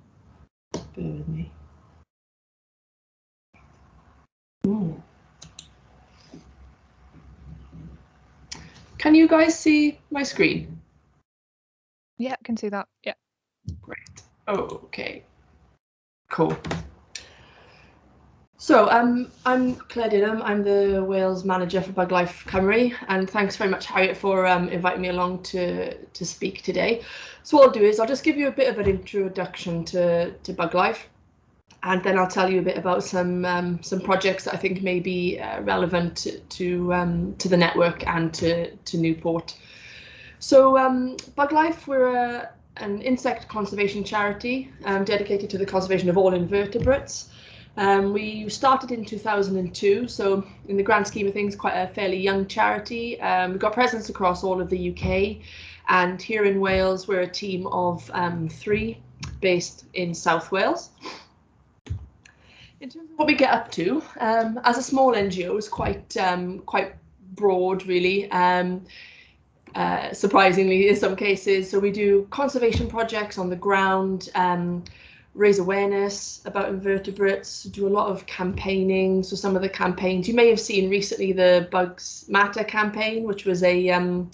bear with me. Ooh. Can you guys see my screen? Yeah, I can see that. Yeah. Great. Okay. Cool. So um, I'm Claire Dinham. I'm the Wales manager for Buglife Cymru, and thanks very much, Harriet, for um, inviting me along to to speak today. So what I'll do is I'll just give you a bit of an introduction to to Buglife, and then I'll tell you a bit about some um, some projects that I think may be uh, relevant to to, um, to the network and to to Newport. So um, Buglife, we're a an insect conservation charity um, dedicated to the conservation of all invertebrates. Um, we started in 2002, so in the grand scheme of things, quite a fairly young charity. Um, we've got presence across all of the UK, and here in Wales, we're a team of three based in South Wales. In terms of what we get up to, um, as a small NGO, it's quite um, quite broad, really. Um, uh, surprisingly in some cases. So we do conservation projects on the ground, um, raise awareness about invertebrates, do a lot of campaigning. So some of the campaigns you may have seen recently, the Bugs Matter campaign, which was a, um,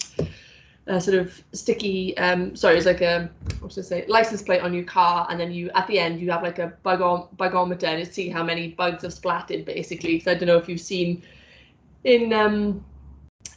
a sort of sticky, um, sorry, it's like a what should I say, license plate on your car, and then you at the end you have like a bug bugometer and it see how many bugs have splatted basically. So I don't know if you've seen in um,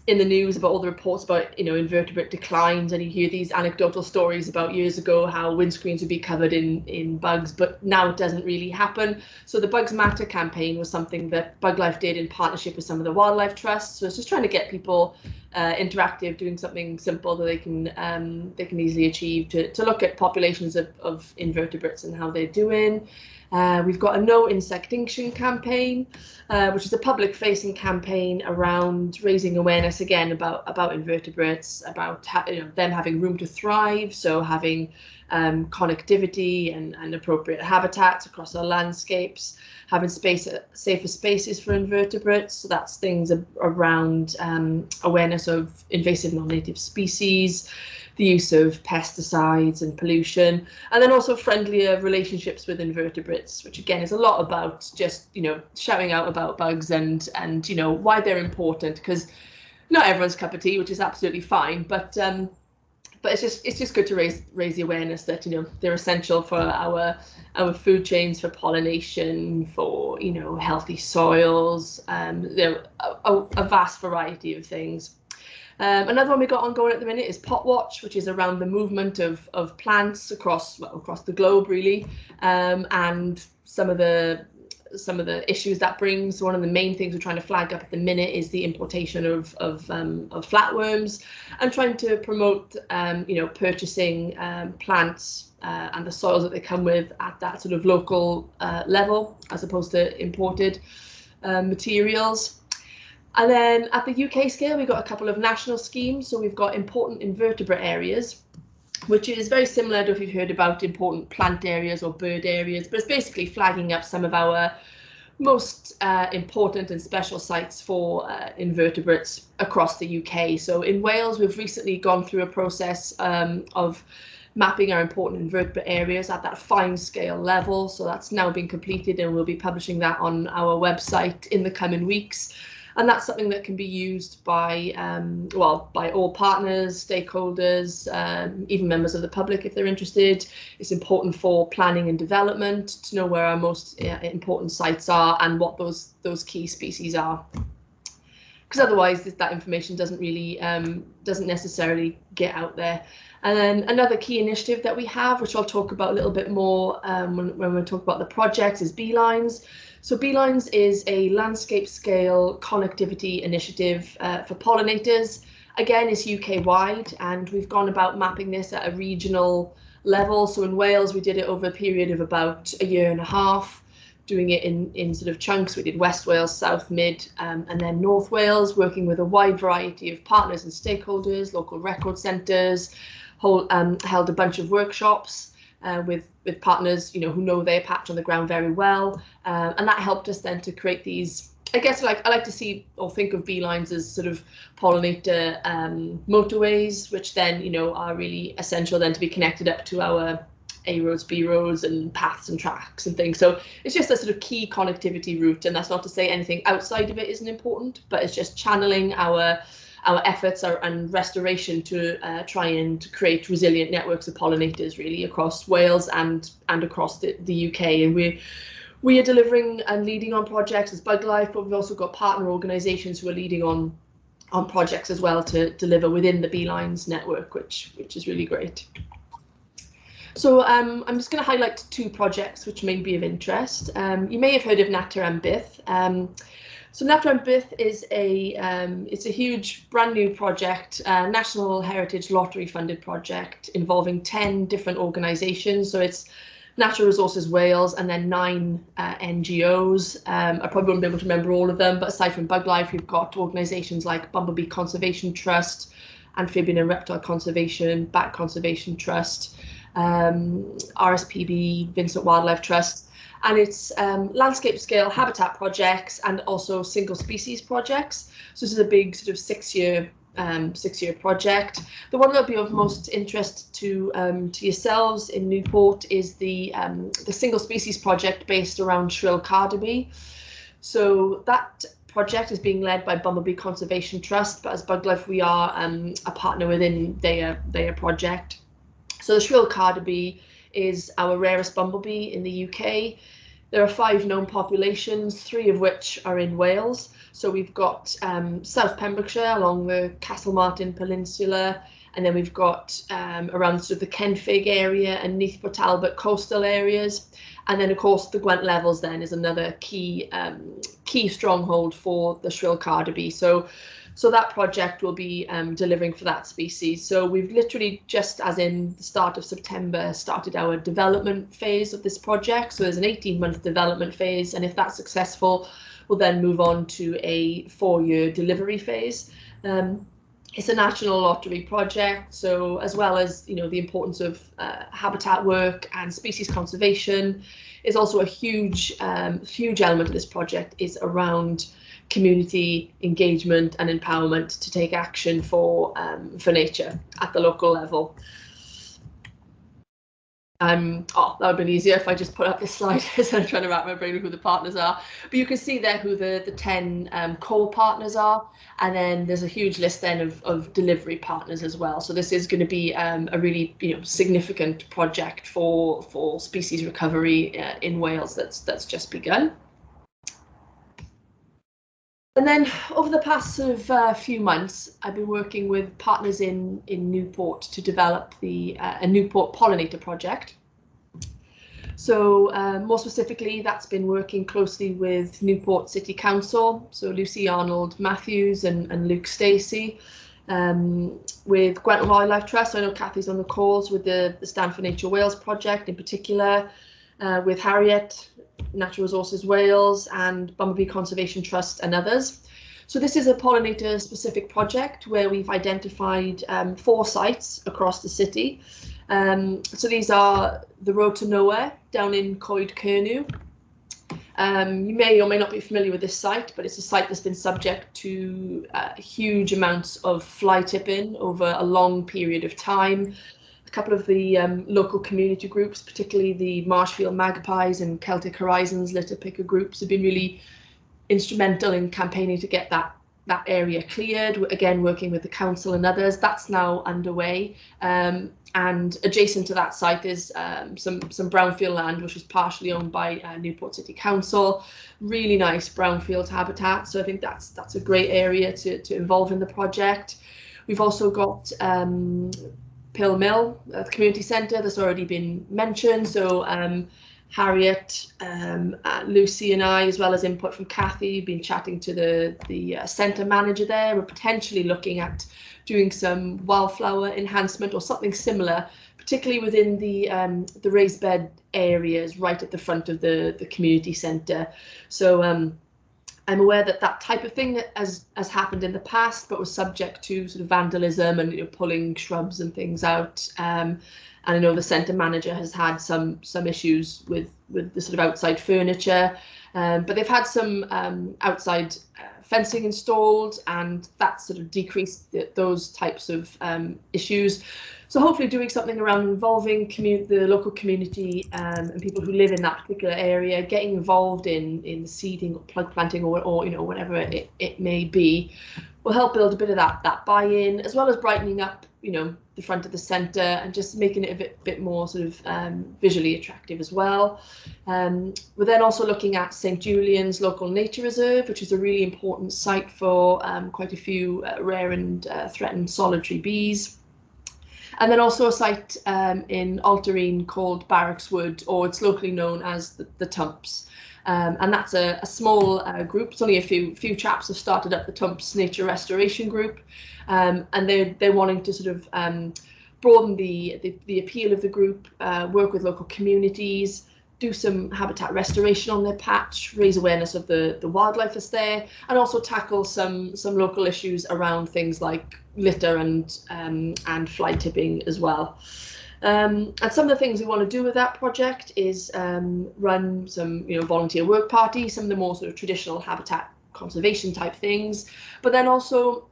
in the news about all the reports about you know invertebrate declines and you hear these anecdotal stories about years ago how windscreens would be covered in in bugs but now it doesn't really happen. So the bugs matter campaign was something that Buglife did in partnership with some of the wildlife trusts. So it's just trying to get people uh, interactive doing something simple that they can um, they can easily achieve to, to look at populations of, of invertebrates and how they're doing uh, we've got a no insectinction campaign, uh, which is a public facing campaign around raising awareness again about about invertebrates, about you know, them having room to thrive, so having um, connectivity and, and appropriate habitats across our landscapes, having space safer spaces for invertebrates. So that's things around um, awareness of invasive non-native species, the use of pesticides and pollution, and then also friendlier relationships with invertebrates, which again is a lot about just you know shouting out about bugs and and you know why they're important because not everyone's cup of tea, which is absolutely fine, but um, but it's just it's just good to raise raise the awareness that you know they're essential for our our food chains for pollination for you know healthy soils. Um there a, a, a vast variety of things um, another one we got ongoing at the minute is Pot Watch, which is around the movement of of plants across well, across the globe, really, um, and some of the some of the issues that brings. One of the main things we're trying to flag up at the minute is the importation of of, um, of flatworms, and trying to promote um, you know purchasing um, plants uh, and the soils that they come with at that sort of local uh, level as opposed to imported uh, materials. And then at the UK scale, we've got a couple of national schemes. So we've got important invertebrate areas, which is very similar to if you've heard about important plant areas or bird areas, but it's basically flagging up some of our most uh, important and special sites for uh, invertebrates across the UK. So in Wales, we've recently gone through a process um, of mapping our important invertebrate areas at that fine scale level. So that's now been completed and we'll be publishing that on our website in the coming weeks and that's something that can be used by um, well by all partners, stakeholders, um, even members of the public if they're interested. It's important for planning and development to know where our most uh, important sites are and what those those key species are. Because otherwise, that information doesn't really um, doesn't necessarily get out there. And then another key initiative that we have, which I'll talk about a little bit more um, when, when we talk about the projects, is B-Lines. So B-Lines is a landscape scale connectivity initiative uh, for pollinators. Again, it's UK wide and we've gone about mapping this at a regional level. So in Wales, we did it over a period of about a year and a half, doing it in, in sort of chunks. We did West Wales, South, Mid, um, and then North Wales, working with a wide variety of partners and stakeholders, local record centres, um, held a bunch of workshops uh, with with partners, you know, who know their patch on the ground very well, uh, and that helped us then to create these. I guess like I like to see or think of B-Lines as sort of pollinator um, motorways, which then you know are really essential then to be connected up to our A roads, B roads, and paths and tracks and things. So it's just a sort of key connectivity route, and that's not to say anything outside of it isn't important, but it's just channeling our our efforts are, and restoration to uh, try and create resilient networks of pollinators really across Wales and and across the, the UK. And we we are delivering and leading on projects as Buglife, but we've also got partner organisations who are leading on on projects as well to deliver within the B-Lines network, which which is really great. So um, I'm just going to highlight two projects which may be of interest. Um, you may have heard of Natur am Byth. Um, so am Byth is a um, it's a huge brand new project, uh, National Heritage Lottery funded project involving 10 different organisations. So it's Natural Resources Wales and then nine uh, NGOs. Um, I probably won't be able to remember all of them, but aside from Buglife, we've got organisations like Bumblebee Conservation Trust, Amphibian and Reptile Conservation, Bat Conservation Trust, um, RSPB, Vincent Wildlife Trust and it's um, landscape scale habitat projects and also single species projects. So this is a big sort of six year um, six year project. The one that'll be of most interest to um, to yourselves in Newport is the um, the single species project based around shrill carder bee. So that project is being led by Bumblebee Conservation Trust, but as Buglife we are um, a partner within their their project. So the shrill carder bee is our rarest bumblebee in the UK. There are five known populations, three of which are in Wales. So we've got um, South Pembrokeshire along the Castlemartin Peninsula, and then we've got um, around sort of the Kenfig area and Neath Port Talbot coastal areas. And then of course the Gwent Levels then is another key um, key stronghold for the shrill carder bee. So so that project will be um, delivering for that species. So we've literally just as in the start of September started our development phase of this project. So there's an 18 month development phase and if that's successful, we'll then move on to a four year delivery phase. Um, it's a national lottery project, so as well as you know the importance of uh, habitat work and species conservation, is also a huge um, huge element of this project is around community engagement and empowerment to take action for um, for nature at the local level. Um, oh, that would have been easier if I just put up this slide instead of trying to wrap my brain who the partners are. But you can see there who the, the 10 um, core partners are. And then there's a huge list then of, of delivery partners as well. So this is going to be um, a really you know significant project for for species recovery uh, in Wales that's that's just begun. And then over the past sort of uh, few months, I've been working with partners in, in Newport to develop the uh, a Newport pollinator project. So uh, more specifically, that's been working closely with Newport City Council, so Lucy Arnold Matthews and, and Luke Stacey, um, with Gwent Wildlife Trust. I know Kathy's on the calls with the, the Stand for Nature Wales project in particular, uh, with Harriet Natural Resources Wales and Bumblebee Conservation Trust and others. So this is a pollinator specific project where we've identified um, four sites across the city. Um, so these are the Road to Nowhere down in Coed Kernew. Um, you may or may not be familiar with this site, but it's a site that's been subject to uh, huge amounts of fly tipping over a long period of time. Couple of the um, local community groups, particularly the Marshfield Magpies and Celtic Horizons litter picker groups, have been really instrumental in campaigning to get that that area cleared. Again, working with the council and others. That's now underway. Um, and adjacent to that site is um, some some brownfield land, which is partially owned by uh, Newport City Council. Really nice brownfield habitat. So I think that's that's a great area to to involve in the project. We've also got um, Pill Mill, the community centre that's already been mentioned. So um, Harriet, um, uh, Lucy and I, as well as input from Kathy, been chatting to the, the uh, centre manager there. We're potentially looking at doing some wildflower enhancement or something similar, particularly within the um, the raised bed areas right at the front of the, the community centre. So um, I'm aware that that type of thing has has happened in the past, but was subject to sort of vandalism and you know, pulling shrubs and things out. Um, and I know the centre manager has had some some issues with with the sort of outside furniture, um, but they've had some um, outside uh, fencing installed, and that sort of decreased the, those types of um, issues. So hopefully, doing something around involving the local community um, and people who live in that particular area, getting involved in in seeding or plug planting or or you know whatever it, it may be, will help build a bit of that that buy-in as well as brightening up you know the front of the centre and just making it a bit, bit more sort of um, visually attractive as well. Um, we're then also looking at St Julian's Local Nature Reserve, which is a really important site for um, quite a few uh, rare and uh, threatened solitary bees. And then also a site um, in Alteryn called Barracks Wood, or it's locally known as the, the Tumps. Um, and that's a, a small uh, group. It's only a few few chaps have started up the Tumps Nature Restoration Group, um, and they're they're wanting to sort of um, broaden the, the, the appeal of the group, uh, work with local communities, do some habitat restoration on their patch, raise awareness of the the wildlife that's there, and also tackle some some local issues around things like litter and um, and fly tipping as well. Um, and some of the things we want to do with that project is um, run some, you know, volunteer work parties, some of the more sort of traditional habitat conservation type things, but then also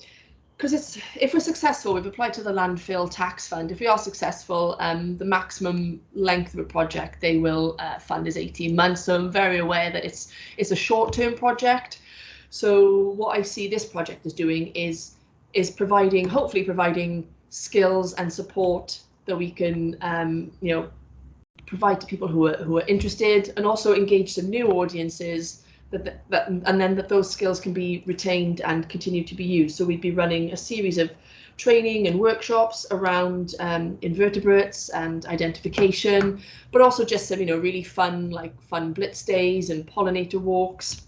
because it's if we're successful, we've applied to the landfill tax fund. If we are successful, um, the maximum length of a project they will uh, fund is 18 months. So I'm very aware that it's it's a short-term project. So what I see this project is doing is is providing, hopefully providing skills and support that we can, um, you know, provide to people who are who are interested, and also engage some new audiences. That, that and then that those skills can be retained and continue to be used. So we'd be running a series of training and workshops around um, invertebrates and identification, but also just some, you know, really fun, like fun blitz days and pollinator walks.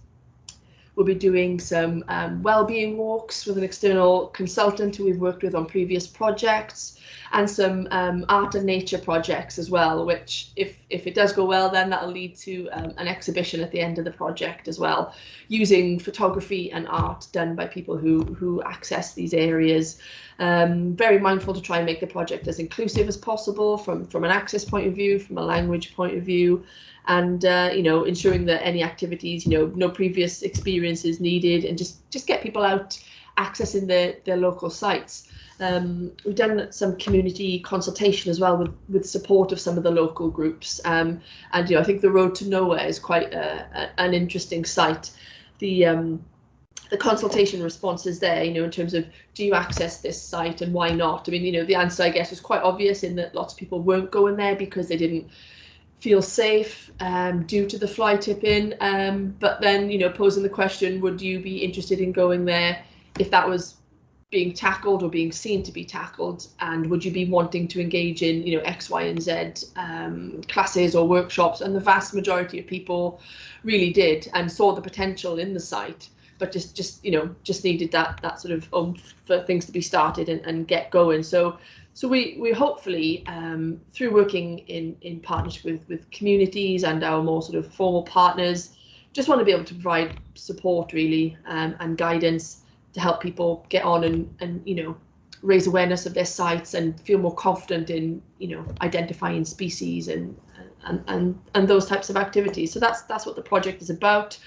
We'll be doing some um, well-being walks with an external consultant who we've worked with on previous projects and some um, art and nature projects as well, which if, if it does go well, then that'll lead to um, an exhibition at the end of the project as well, using photography and art done by people who, who access these areas. Um, very mindful to try and make the project as inclusive as possible from, from an access point of view, from a language point of view, and uh, you know ensuring that any activities, you know, no previous experience is needed, and just just get people out accessing their their local sites. Um, we've done some community consultation as well with, with support of some of the local groups. Um, and you know, I think the Road to Nowhere is quite a, a, an interesting site. The um, the consultation responses there, you know, in terms of do you access this site and why not? I mean, you know, the answer I guess was quite obvious in that lots of people weren't going there because they didn't feel safe um, due to the fly tipping. Um, but then, you know, posing the question, would you be interested in going there if that was being tackled or being seen to be tackled and would you be wanting to engage in you know x y and z um, classes or workshops and the vast majority of people really did and saw the potential in the site but just just you know just needed that that sort of um for things to be started and, and get going so so we we hopefully um, through working in in partnership with with communities and our more sort of formal partners just want to be able to provide support really um, and guidance to help people get on and and you know raise awareness of their sites and feel more confident in you know identifying species and and and, and those types of activities. So that's that's what the project is about.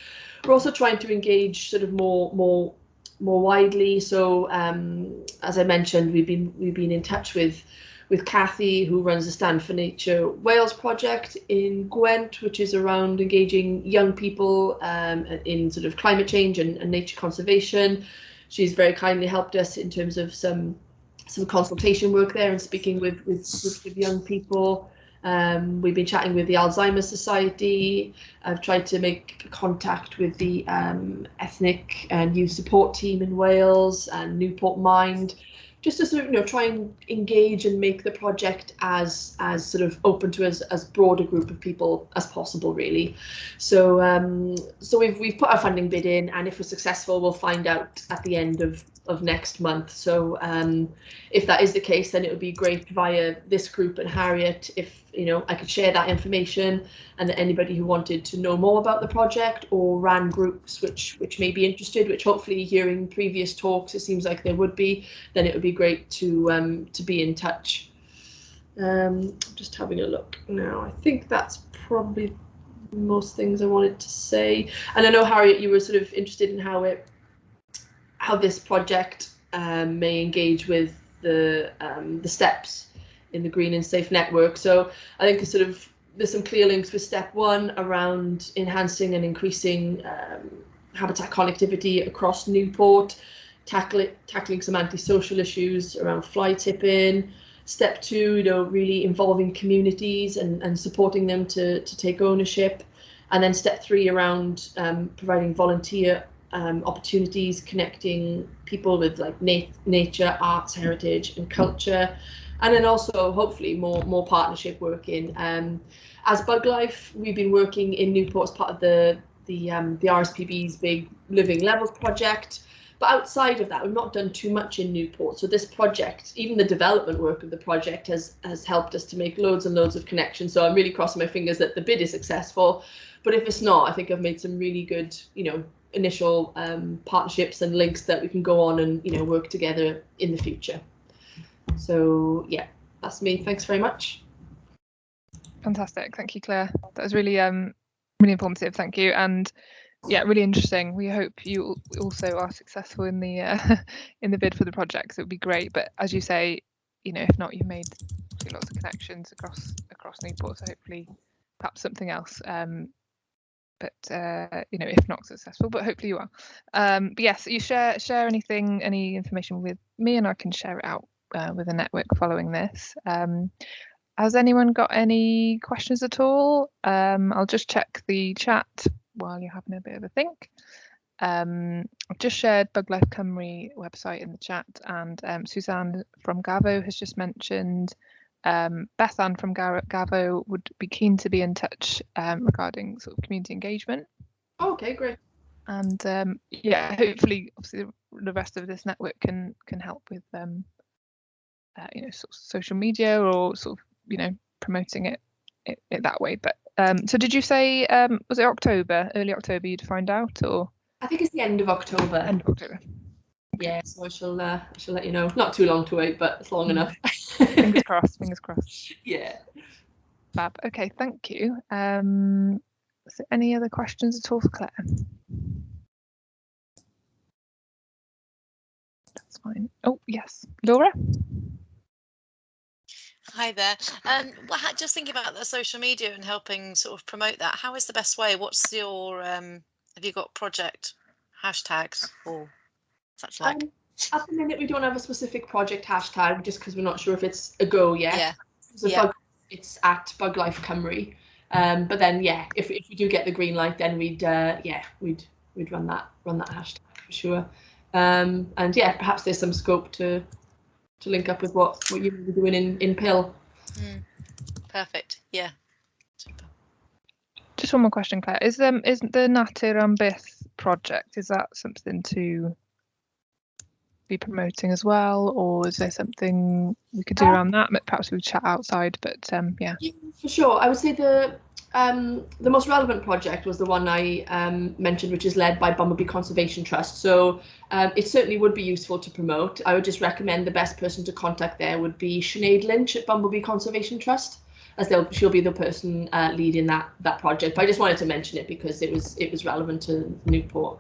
We're also trying to engage sort of more more more widely. So um, as I mentioned, we've been we've been in touch with with Kathy, who runs the Stand for Nature Wales project in Gwent, which is around engaging young people um, in sort of climate change and, and, nature conservation. She's very kindly helped us in terms of some some consultation work there and speaking with with, with young people. Um, we've been chatting with the Alzheimer's Society. I've tried to make contact with the um, ethnic and youth support team in Wales and Newport Mind just to sort of you know try and engage and make the project as as sort of open to as as broad a group of people as possible really so um so we've we've put our funding bid in and if we're successful we'll find out at the end of of next month. So um, if that is the case, then it would be great via this group and Harriet if you know I could share that information and that anybody who wanted to know more about the project or ran groups which which may be interested, which hopefully hearing previous talks it seems like there would be, then it would be great to um, to be in touch. Um, just having a look now. I think that's probably most things I wanted to say. And I know Harriet, you were sort of interested in how it how this project um, may engage with the um, the steps in the green and safe network. So I think sort of there's some clear links with step one around enhancing and increasing um, habitat connectivity across Newport, tackle, tackling some antisocial issues around fly tipping. Step two, you know, really involving communities and, and supporting them to, to take ownership. And then step three around um, providing volunteer um, opportunities connecting people with like nat- nature, arts, heritage, and culture, and then also hopefully more more partnership working. Um, as Buglife, we've been working in Newport as part of the the um, the RSPB's big Living Levels project. But outside of that, we've not done too much in Newport. So this project, even the development work of the project, has has helped us to make loads and loads of connections. So I'm really crossing my fingers that the bid is successful. But if it's not, I think I've made some really good, you know, initial um, partnerships and links that we can go on and you know work together in the future. So yeah, that's me. Thanks very much. Fantastic. Thank you, Claire. That was really um really informative. Thank you. And yeah, really interesting. We hope you also are successful in the uh, in the bid for the project. So it would be great. But as you say, you know, if not, you've made lots of connections across across Newport. So hopefully, perhaps something else um, but uh, you know, if not successful, but hopefully you are. Um, but yes, you share share anything, any information with me, and I can share it out uh, with the network following this. Um, has anyone got any questions at all? Um, I'll just check the chat while you're having a bit of a think. Um, I've just shared Buglife Cymru website in the chat, and um, Suzanne from GAVO has just mentioned um, Bethan from GAVO would be keen to be in touch um, regarding sort of community engagement. Oh, okay, great. And um, yeah, hopefully, obviously, the rest of this network can can help with um, uh, you know sort of social media or sort of you know promoting it it, it that way. But um, so, did you say um, was it October, early October, you'd find out, or? I think it's the end of October. End of October. Yeah, so I shall uh, I shall let you know. Not too long to wait, but it's long mm. enough. fingers crossed. Fingers crossed. Yeah. Fab. Okay, thank you. Um, is there any other questions at all for Claire? That's fine. Oh yes, Laura. Hi there. Um, well, just thinking about the social media and helping sort of promote that. How is the best way? What's your um, have you got project hashtags or such like? Um, at the minute, we don't have a specific project hashtag just because we're not sure if it's a go yet. Yeah. So yeah. Bug, it's at Buglife Cymru. Um, but then, yeah, if, if we do get the green light, then we'd uh, yeah we'd we'd run that run that hashtag for sure. Um, and yeah, perhaps there's some scope to to link up with what what you're doing in in Pill. Mm. Perfect. Yeah. Just one more question, Claire. Is um is the Natur am Byth project is that something to be promoting as well, or is there something we could do around that? Perhaps we would chat outside, but um, yeah. yeah. For sure, I would say the um, the most relevant project was the one I um, mentioned, which is led by Bumblebee Conservation Trust. So um, it certainly would be useful to promote. I would just recommend the best person to contact there would be Sinead Lynch at Bumblebee Conservation Trust, as they'll, she'll be the person uh, leading that that project. But I just wanted to mention it because it was it was relevant to Newport.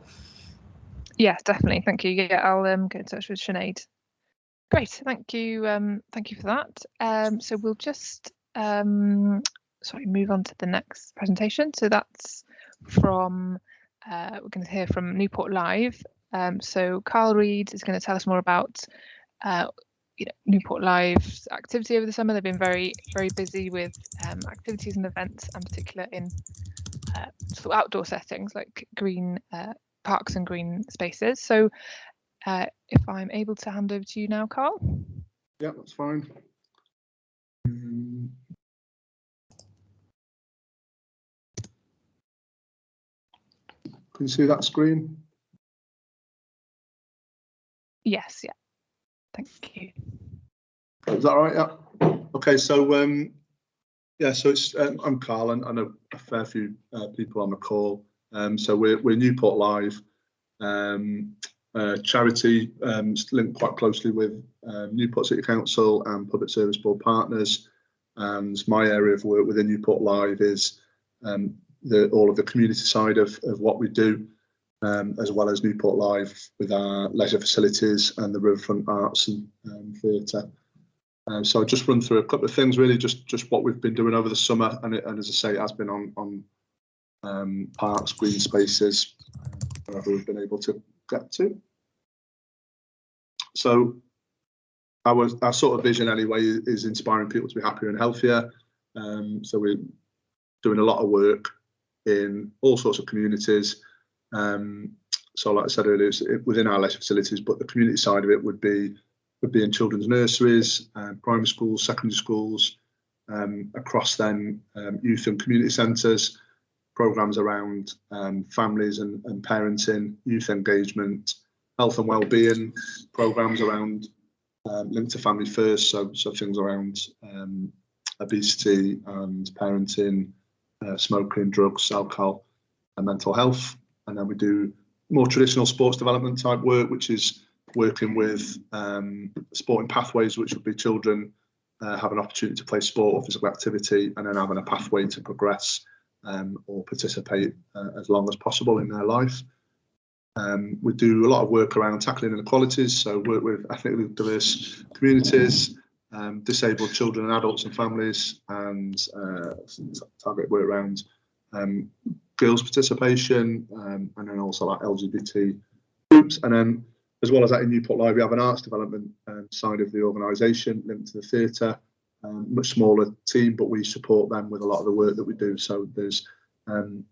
Yeah, definitely. Thank you. Yeah, I'll um, get in touch with Sinead. Great, thank you. Um, thank you for that. Um, so we'll just um, sorry, move on to the next presentation. So that's from, uh, we're going to hear from Newport Live. Um, so Carl Reed is going to tell us more about uh, you know, Newport Live's activity over the summer. They've been very, very busy with um, activities and events, and particular in uh, sort of outdoor settings like green uh, parks and green spaces. So uh, if I'm able to hand over to you now, Carl. Yeah, that's fine. Um, Can you see that screen? Yes, yeah. Thank you. Is that right? Yeah. Okay, so um, yeah, so it's um, I'm Carl, and I know a fair few uh, people on the call. Um, so we're we're Newport Live, um, uh, charity um, linked quite closely with uh, Newport City Council and Public Service Board partners. And my area of work within Newport Live is um, the, all of the community side of, of what we do, um, as well as Newport Live with our leisure facilities and the Riverfront Arts and um, Theatre. Um, so I'll just run through a couple of things, really, just just what we've been doing over the summer, and, it, and as I say, it has been on on um, parks, green spaces, wherever we've been able to get to. So our our sort of vision, anyway, is inspiring people to be happier and healthier. Um, so we're doing a lot of work in all sorts of communities. Um, so, like I said earlier, it's within our leisure facilities, but the community side of it would be would be in children's nurseries, uh, primary schools, secondary schools, um, across then um, youth and community centres, programs around um, families and, and parenting, youth engagement, health and well-being, programs around um, linked to family first, so so things around um, obesity and parenting, uh, smoking, drugs, alcohol, and mental health. And then we do more traditional sports development type work, which is working with um, sporting pathways, which would be children uh, have an opportunity to play sport or physical activity, and then having a pathway to progress um, or participate uh, as long as possible in their life. Um, we do a lot of work around tackling inequalities, so work with ethnically diverse communities, um, disabled children and adults and families, and uh, target work around um, girls' participation, um, and then also like LGBT groups. And then, as well as that, in Newport Live, we have an arts development um, side of the organisation linked to the theatre. Um, much smaller team, but we support them with a lot of the work that we do. So there's, um,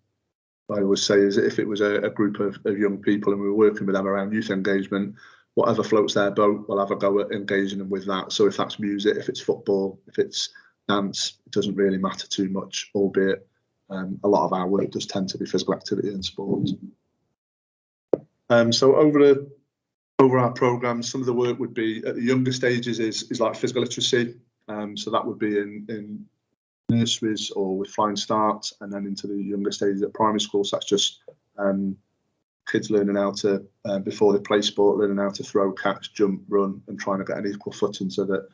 I always say, is if it was a, a group of, of young people and we were working with them around youth engagement, whatever floats their boat, we'll have a go at engaging them with that. So if that's music, if it's football, if it's dance, it doesn't really matter too much, albeit um, a lot of our work does tend to be physical activity and sport. Um, so over the over our programs, some of the work would be at the younger stages is is like physical literacy. Um, so that would be in in nurseries or with Flying Start, and then into the younger stages at primary school. So that's just um, kids learning how to, uh, before they play sport, learning how to throw, catch, jump, run, and trying to get an equal footing so that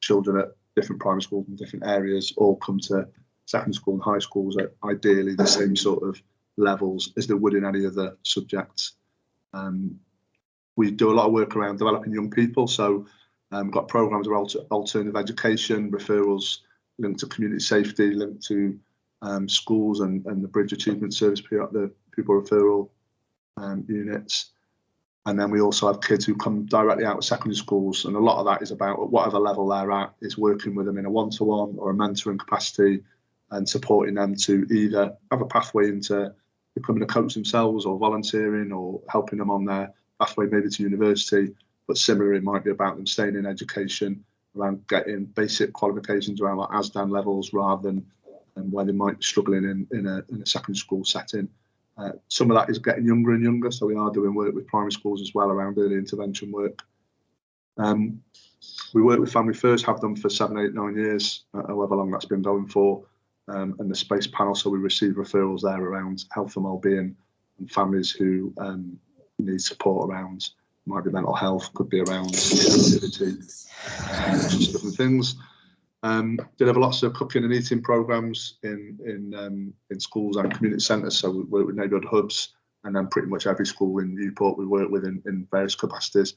children at different primary schools and different areas all come to secondary school and high schools at ideally the same sort of levels as they would in any other subjects. Um, we do a lot of work around developing young people, so um, we've got programs around alternative education, referrals linked to community safety, linked to um, schools and, and the Bridge Achievement Service, the pupil referral um, units. And then we also have kids who come directly out of secondary schools, and a lot of that is about at whatever level they're at, is working with them in a one-to-one or a mentoring capacity, and supporting them to either have a pathway into becoming a coach themselves, or volunteering, or helping them on their pathway maybe to university. But similarly, it might be about them staying in education, around getting basic qualifications around like ASDAN levels, rather than um, where they might be struggling in in a in a secondary school setting. Uh, some of that is getting younger and younger, so we are doing work with primary schools as well around early intervention work. Um, we work with Family First, have them for seven, eight, nine years, uh, however long that's been going for. um, and the space panel. So we receive referrals there around health and wellbeing and families who um, need support around might be mental health, could be around um, different things. Um, deliver lots of cooking and eating programs in in um, in schools and community centres. So we work with neighbourhood hubs, and then pretty much every school in Newport we work with in, in various capacities.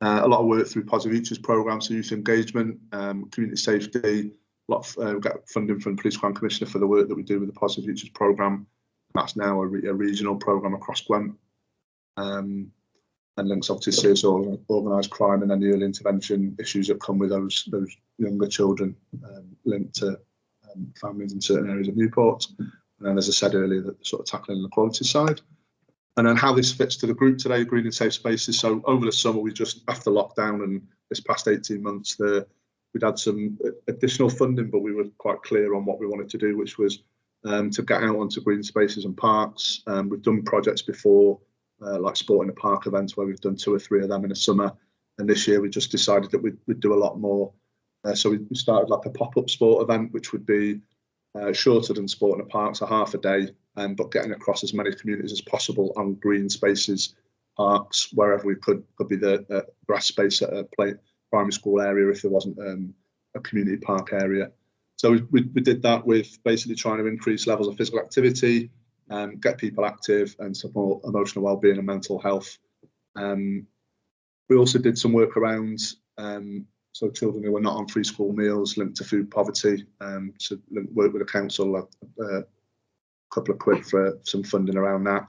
Uh, a lot of work through Positive Futures programs, so youth engagement, um, community safety. A lot of, uh, we've got funding from the Police Crime Commissioner for the work that we do with the Positive Futures program. That's now a, re a regional program across Gwent. Um, and links obviously to organised crime and the early intervention issues that come with those those younger children um, linked to um, families in certain areas of Newport. And then, as I said earlier, the sort of tackling the quality side. And then how this fits to the group today, Green and Safe Spaces. So over the summer, we just after lockdown and this past 18 months, the we'd had some additional funding, but we were quite clear on what we wanted to do, which was um, to get out onto green spaces and parks. Um, we've done projects before uh, like sport in the park events where we've done two or three of them in the summer. And this year we just decided that we'd, we'd do a lot more. Uh, so we started like a pop-up sport event, which would be uh, shorter than sport in the park, so half a day, um, but getting across as many communities as possible on green spaces, parks, wherever we could. Could be the grass space at a play, primary school area if there wasn't um, a community park area. So we, we, we did that with basically trying to increase levels of physical activity, um, get people active and support emotional well-being and mental health. Um, we also did some work around um, so children who were not on free school meals linked to food poverty. Um, to work with the council, a, a couple of quid for some funding around that.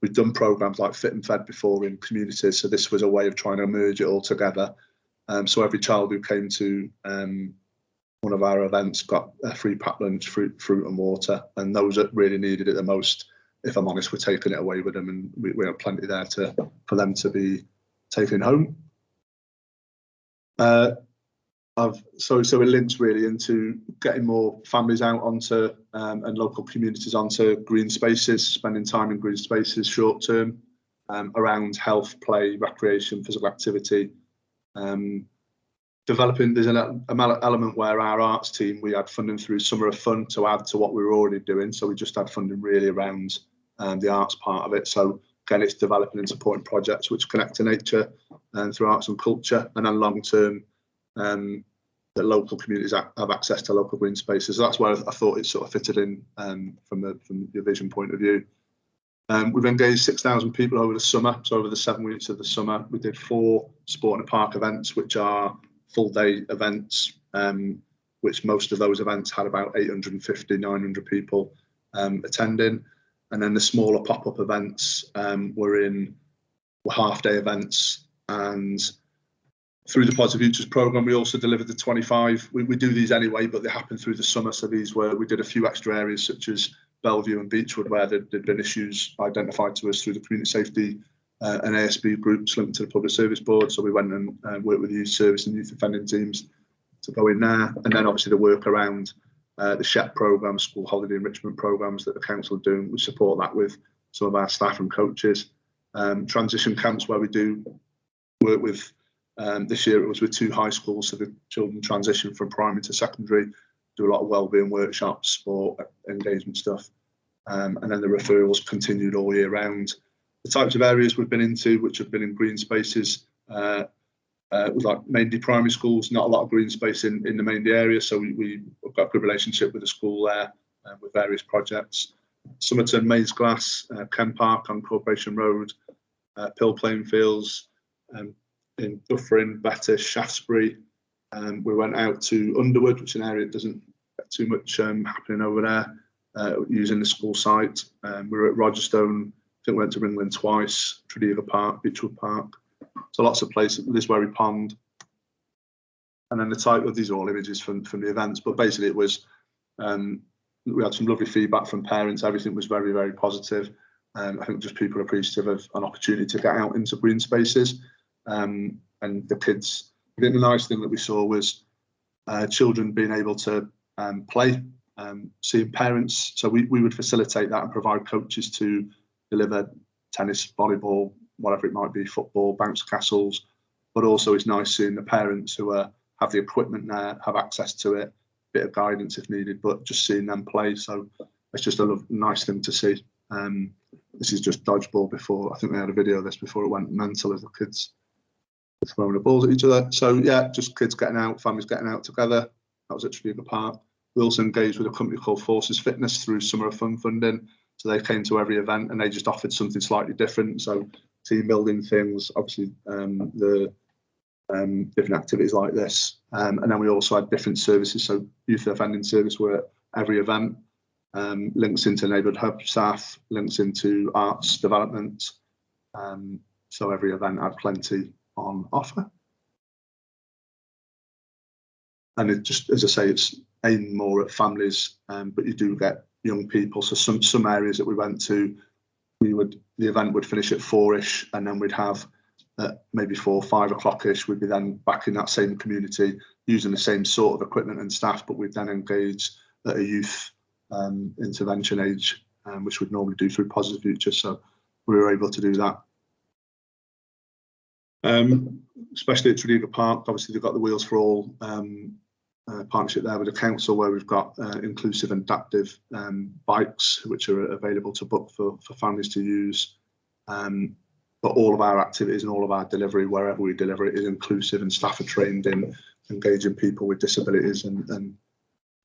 We've done programs like Fit and Fed before in communities, so this was a way of trying to merge it all together. Um, so every child who came to um, one of our events got a free packed lunch, fruit, fruit and water, and those that really needed it the most, if I'm honest, we're taking it away with them, and we, we have plenty there to for them to be taken home. Uh, I've, so so it links really into getting more families out onto um, and local communities onto green spaces, spending time in green spaces short term um, around health, play, recreation, physical activity. Um, developing there's an element where our arts team we had funding through summer of fun to add to what we were already doing. So we just had funding really around um, the arts part of it. So again it's developing and supporting projects which connect to nature and through arts and culture and then long term um, that local communities have access to local green spaces. So that's where I thought it sort of fitted in um, from the from the vision point of view. Um, we've engaged 6,000 people over the summer, so over the seven weeks of the summer, we did four sport and park events, which are full day events, um, which most of those events had about 850, 900 people um, attending. And then the smaller pop up events um, were in were half day events. And through the Positive Futures program, we also delivered the 25. We, we do these anyway, but they happen through the summer. So these were, we did a few extra areas such as Bellevue and Beechwood where there had been issues identified to us through the community safety uh, an ASB groups linked to the Public Service Board. So we went and uh, worked with youth service and youth offending teams to go in there. And then obviously the work around uh, the SHEP programme, school holiday enrichment programmes that the council are doing. We support that with some of our staff and coaches. Um, transition camps where we do work with, um, this year it was with two high schools, so the children transition from primary to secondary, do a lot of wellbeing workshops, sport, engagement stuff. Um, and then the referrals continued all year round the types of areas we've been into, which have been in green spaces, uh, uh, with like mainly primary schools, not a lot of green space in, in the Maindy area. So we, we've got a good relationship with the school there uh, with various projects. Somerton, Maesglas, uh, Ken Park on Corporation Road, uh, Pill playing fields um, in Dufferin, Bettws, Shaftesbury. Um, we went out to Underwood, which is an area that doesn't get too much um, happening over there, uh, using the school site. Um, we were at Rogerstone think we went to Ringland twice, Tredegar Park, Beechwood Park. So lots of places, Liswerry Pond. And then the type of these are all images from, from the events, but basically it was, um, we had some lovely feedback from parents. Everything was very, very positive. Um, I think just people appreciative of an opportunity to get out into green spaces. Um, and the kids, I think the nice thing that we saw was uh, children being able to um, play, um, seeing parents. So we, we would facilitate that and provide coaches to deliver tennis, volleyball, whatever it might be, football, bounce castles. But also, it's nice seeing the parents who are, have the equipment there, have access to it, bit of guidance if needed, but just seeing them play. So it's just a lo- nice thing to see. Um, this is just dodgeball before. I think they had a video of this before it went mental as the kids throwing the balls at each other. So yeah, just kids getting out, families getting out together. That was at Tredegar Park. We also engaged with a company called Forces Fitness through Summer of Fun funding. So they came to every event and they just offered something slightly different. So team building things, obviously um, the um, different activities like this. Um, and then we also had different services. So youth offending service were every event, um, links into neighbourhood hub staff, links into arts development. Um, so every event had plenty on offer. And it just, as I say, it's aimed more at families, um, but you do get young people. So some some areas that we went to, we would the event would finish at four-ish, and then we'd have at maybe four, five o'clock-ish, we'd be then back in that same community using the same sort of equipment and staff, but we'd then engage at a youth um, intervention age, um, which we'd normally do through Positive Future. So we were able to do that. Um, especially at Tredegar Park, obviously they've got the Wheels for All um, uh, partnership there with the council where we've got uh, inclusive and adaptive um, bikes which are available to book for, for families to use. Um, but all of our activities and all of our delivery, wherever we deliver it, is inclusive and staff are trained in engaging people with disabilities and, and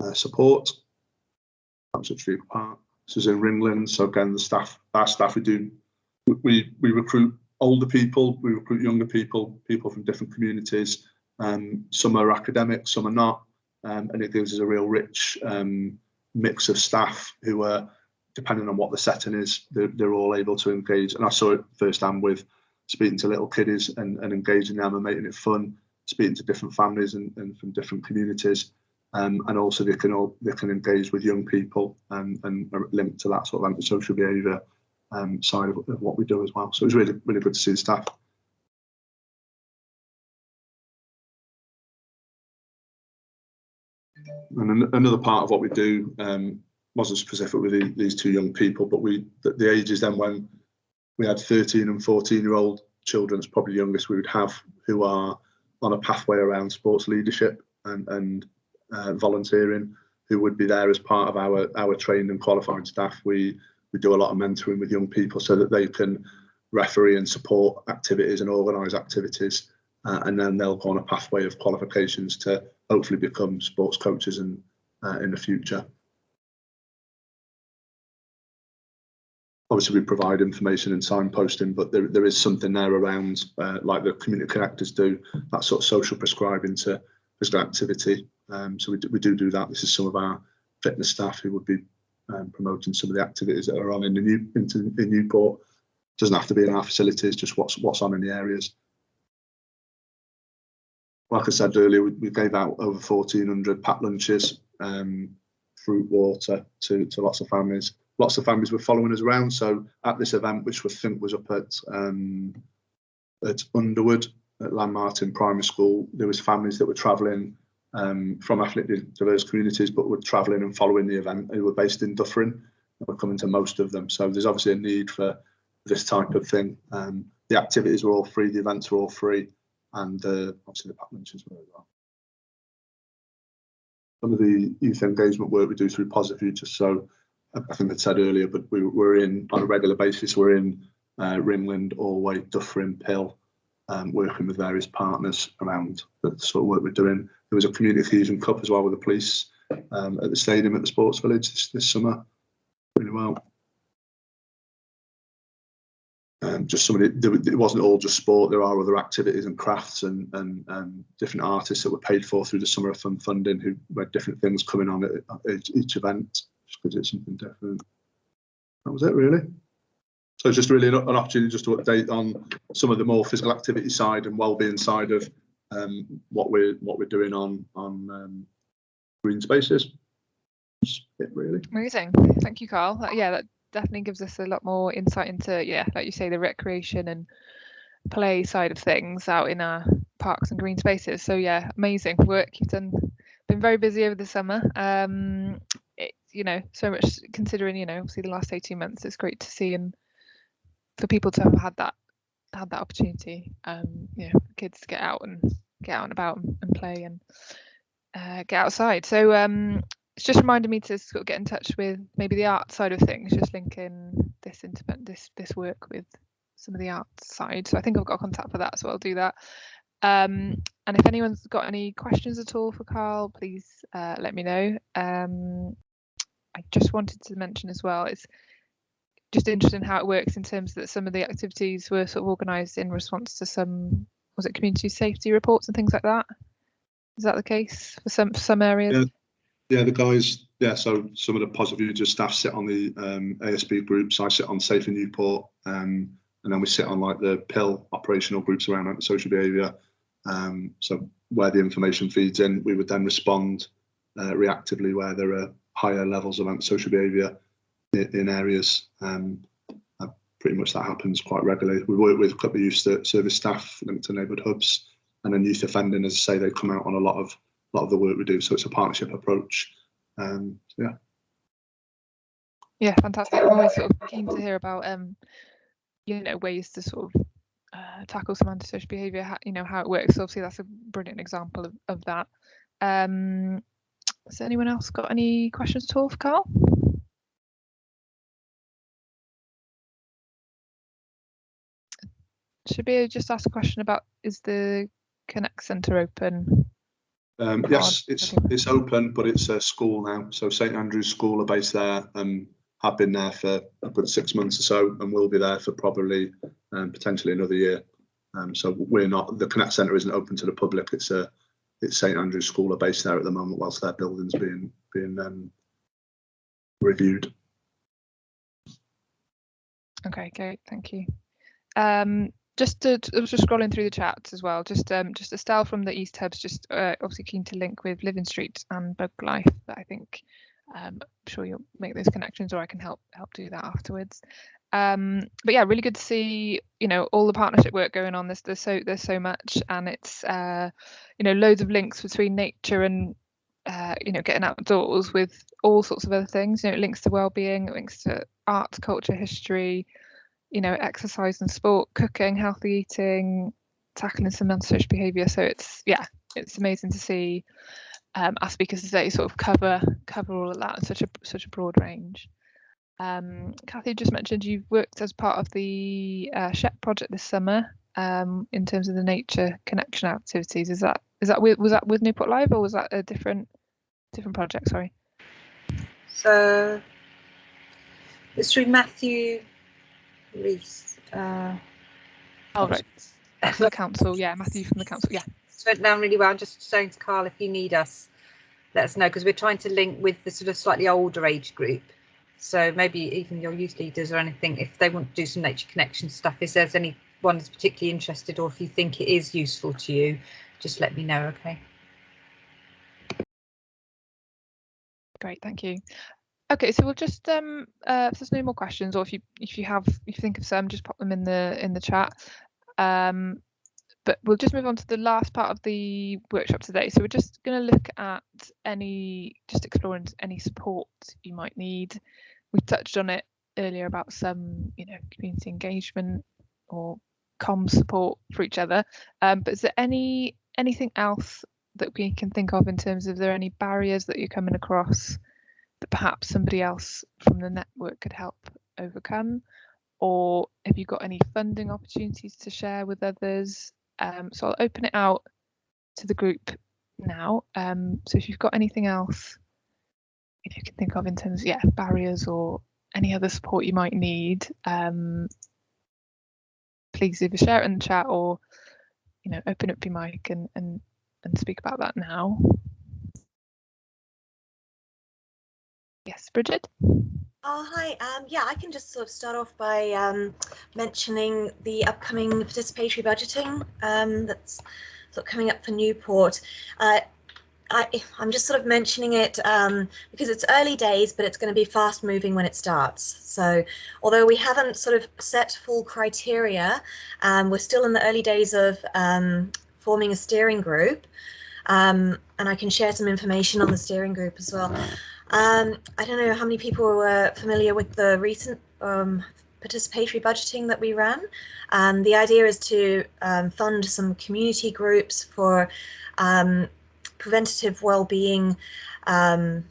uh, support. This is in Ringland. So again, the staff, our staff, we do, we, we recruit older people, we recruit younger people, people from different communities. Um, some are academic, some are not um, and it gives us a real rich um, mix of staff who are, depending on what the setting is, they're, they're all able to engage. And I saw it firsthand with speaking to little kiddies and, and engaging them and making it fun, speaking to different families and, and from different communities. Um, and also they can all they can engage with young people and, and are linked to that sort of antisocial behaviour um, side of, of what we do as well. So it was really really good to see the staff. And an- another part of what we do um, wasn't specific with the, these two young people, but we the, the ages then when we had 13 and 14 year old children, it's probably the youngest we would have, who are on a pathway around sports leadership and, and uh, volunteering, who would be there as part of our our trained and qualified staff. We we do a lot of mentoring with young people so that they can referee and support activities and organise activities, uh, and then they'll go on a pathway of qualifications to hopefully become sports coaches in uh, in the future. Obviously, we provide information and signposting, but there, there is something there around, uh, like the community connectors do, that sort of social prescribing to physical activity. Um, so we do, we do do that. This is some of our fitness staff who would be um, promoting some of the activities that are on in the new in, in Newport. Doesn't have to be in our facilities, just what's what's on in the areas like I said earlier, we, we gave out over 1,400 packed lunches, um, fruit, water to, to lots of families. Lots of families were following us around. So at this event, which we think was up at um, at Underwood at Llanmartin Primary School, there was families that were travelling um, from ethnically diverse communities, but were travelling and following the event They were based in Dufferin and were coming to most of them. So there's obviously a need for this type of thing. Um, the activities were all free, the events were all free and uh, obviously the pack as well. Some of the youth engagement work we do through Positive Future. So I think I said earlier, but we, we're in on a regular basis. We're in uh, Ringland, Alway, Dufferin, Pill, um, working with various partners around the sort of work we're doing. There was a community fusion cup as well with the police um, at the stadium at the sports village this, this summer. Really well. Um, just somebody, it wasn't all just sport. There are other activities and crafts and, and, and different artists that were paid for through the Summer of Fun funding who had different things coming on at, each, each event just because it's something different. That was it really. So it's just really an, an opportunity just to update on some of the more physical activity side and well-being side of um, what we're what we're doing on on um, green spaces. It really. Amazing. Thank you, Carl. Yeah, that definitely gives us a lot more insight into, yeah, like you say, the recreation and play side of things out in our parks and green spaces. So yeah, amazing work you've done. Been very busy over the summer. Um, it, you know, so much considering, you know, obviously the last 18 months, it's great to see and for people to have had that had that opportunity. Um, you know, kids to get out and get out and about and, play and uh, get outside. So um, it's just reminded me to sort of get in touch with maybe the art side of things, just linking this into this this work with some of the art side. So I think I've got contact for that, so I'll do that. Um, and if anyone's got any questions at all for Carl, please uh, let me know. Um, I just wanted to mention as well, it's just interesting how it works in terms that some of the activities were sort of organised in response to some, was it community safety reports and things like that? Is that the case for some some areas? Yeah. Yeah, the guys, yeah, so some of the positive user staff sit on the um, ASB groups. I sit on Safe in Newport, um, and then we sit on like the pill operational groups around social behaviour. Um, so where the information feeds in, we would then respond uh, reactively where there are higher levels of antisocial behaviour in, in areas. Um, uh, pretty much that happens quite regularly. We work with a couple of youth service staff linked to neighbourhood hubs, and then youth offending, as I say, they come out on a lot of a lot of the work we do. So it's a partnership approach. Um, yeah. Yeah, fantastic. I'm always sort of keen to hear about um, you know, ways to sort of uh, tackle some antisocial behaviour, you know, how it works. So obviously that's a brilliant example of, of that. Um, has anyone else got any questions at all for Carl? Be just ask a question about is the Connect Centre open? Um, yes, it's it's open, but it's a school now. So St Andrew's School are based there and have been there for about six months or so, and will be there for probably um, potentially another year. Um, so we're not the Connect Centre isn't open to the public. It's a it's St Andrew's School are based there at the moment, whilst their building's being being um, reviewed. Okay, great, thank you. Just to, I was just scrolling through the chats as well. Just um, just Estelle from the East Hubs, just uh, obviously keen to link with Living Street and Bug Life. But I think um, I'm sure you'll make those connections, or I can help help do that afterwards. Um, but yeah, really good to see you know all the partnership work going on. There's there's so there's so much, and it's uh, you know loads of links between nature and uh, you know getting outdoors with all sorts of other things. You know, it links to well-being, it links to art, culture, history you know, exercise and sport, cooking, healthy eating, tackling some antisocial behaviour. So it's yeah, it's amazing to see um, our speakers today sort of cover cover all of that in such a such a broad range. Um, Kathy just mentioned you've worked as part of the uh, SHEP project this summer um, in terms of the nature connection activities. Is that is that with, was that with Newport Live or was that a different different project? Sorry. So it's through Matthew Reese. Uh, oh, right. the council, yeah, Matthew from the council, yeah. It's went down really well. I'm just saying to Carl, if you need us, let us know because we're trying to link with the sort of slightly older age group. So maybe even your youth leaders or anything, if they want to do some nature connection stuff, if there's anyone that's particularly interested or if you think it is useful to you, just let me know, okay? Great, thank you. Okay, so we'll just um uh if there's no more questions or if you if you have if you think of some, just pop them in the in the chat. Um but we'll just move on to the last part of the workshop today. So we're just going to look at any just exploring any support you might need. We touched on it earlier about some, you know, community engagement or com support for each other. Um, but is there any anything else that we can think of in terms of there any barriers that you're coming across that perhaps somebody else from the network could help overcome? Or have you got any funding opportunities to share with others? Um, so I'll open it out to the group now. Um, so if you've got anything else if you can think of in terms of yeah barriers or any other support you might need, um, please either share it in the chat or you know open up your mic and and and speak about that now. Yes, Bridget. Oh, hi. Um, yeah, I can just sort of start off by um, mentioning the upcoming participatory budgeting um, that's sort of coming up for Newport. Uh, I, am just sort of mentioning it um, because it's early days, but it's going to be fast moving when it starts. So although we haven't sort of set full criteria, um, we're still in the early days of um, forming a steering group. and I can share some information on the steering group as well. Um, I don't know how many people were familiar with the recent um, participatory budgeting that we ran. Um, the idea is to um, fund some community groups for um, preventative well-being um,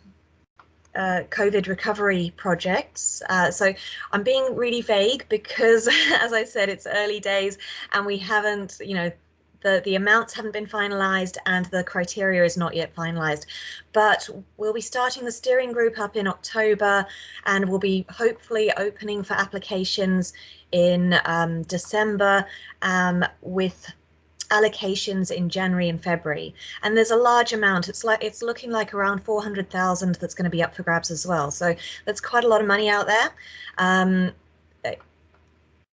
uh, COVID recovery projects. Uh, so I'm being really vague because, as I said, it's early days and we haven't, you know, the, the amounts haven't been finalised and the criteria is not yet finalised. But we'll be starting the steering group up in October and we'll be hopefully opening for applications in um, December um, with allocations in January and February. And there's a large amount. It's like it's looking like around 400,000 that's going to be up for grabs as well. So that's quite a lot of money out there. Um,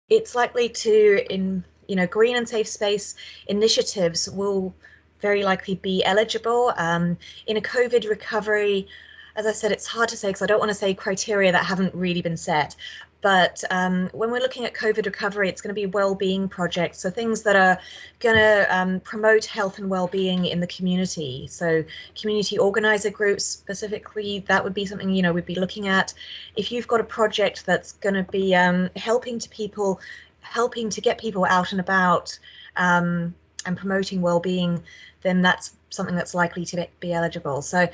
it's likely to in you know green and safe space initiatives will very likely be eligible um, in a COVID recovery. As I said, it's hard to say because I don't want to say criteria that haven't really been set. But um, when we're looking at COVID recovery, it's going to be well-being projects, so things that are going to um, promote health and well-being in the community. So community organizer groups specifically, that would be something you know we'd be looking at. If you've got a project that's going to be um, helping to people, helping to get people out and about um, and promoting well-being, then that's something that's likely to be eligible. So,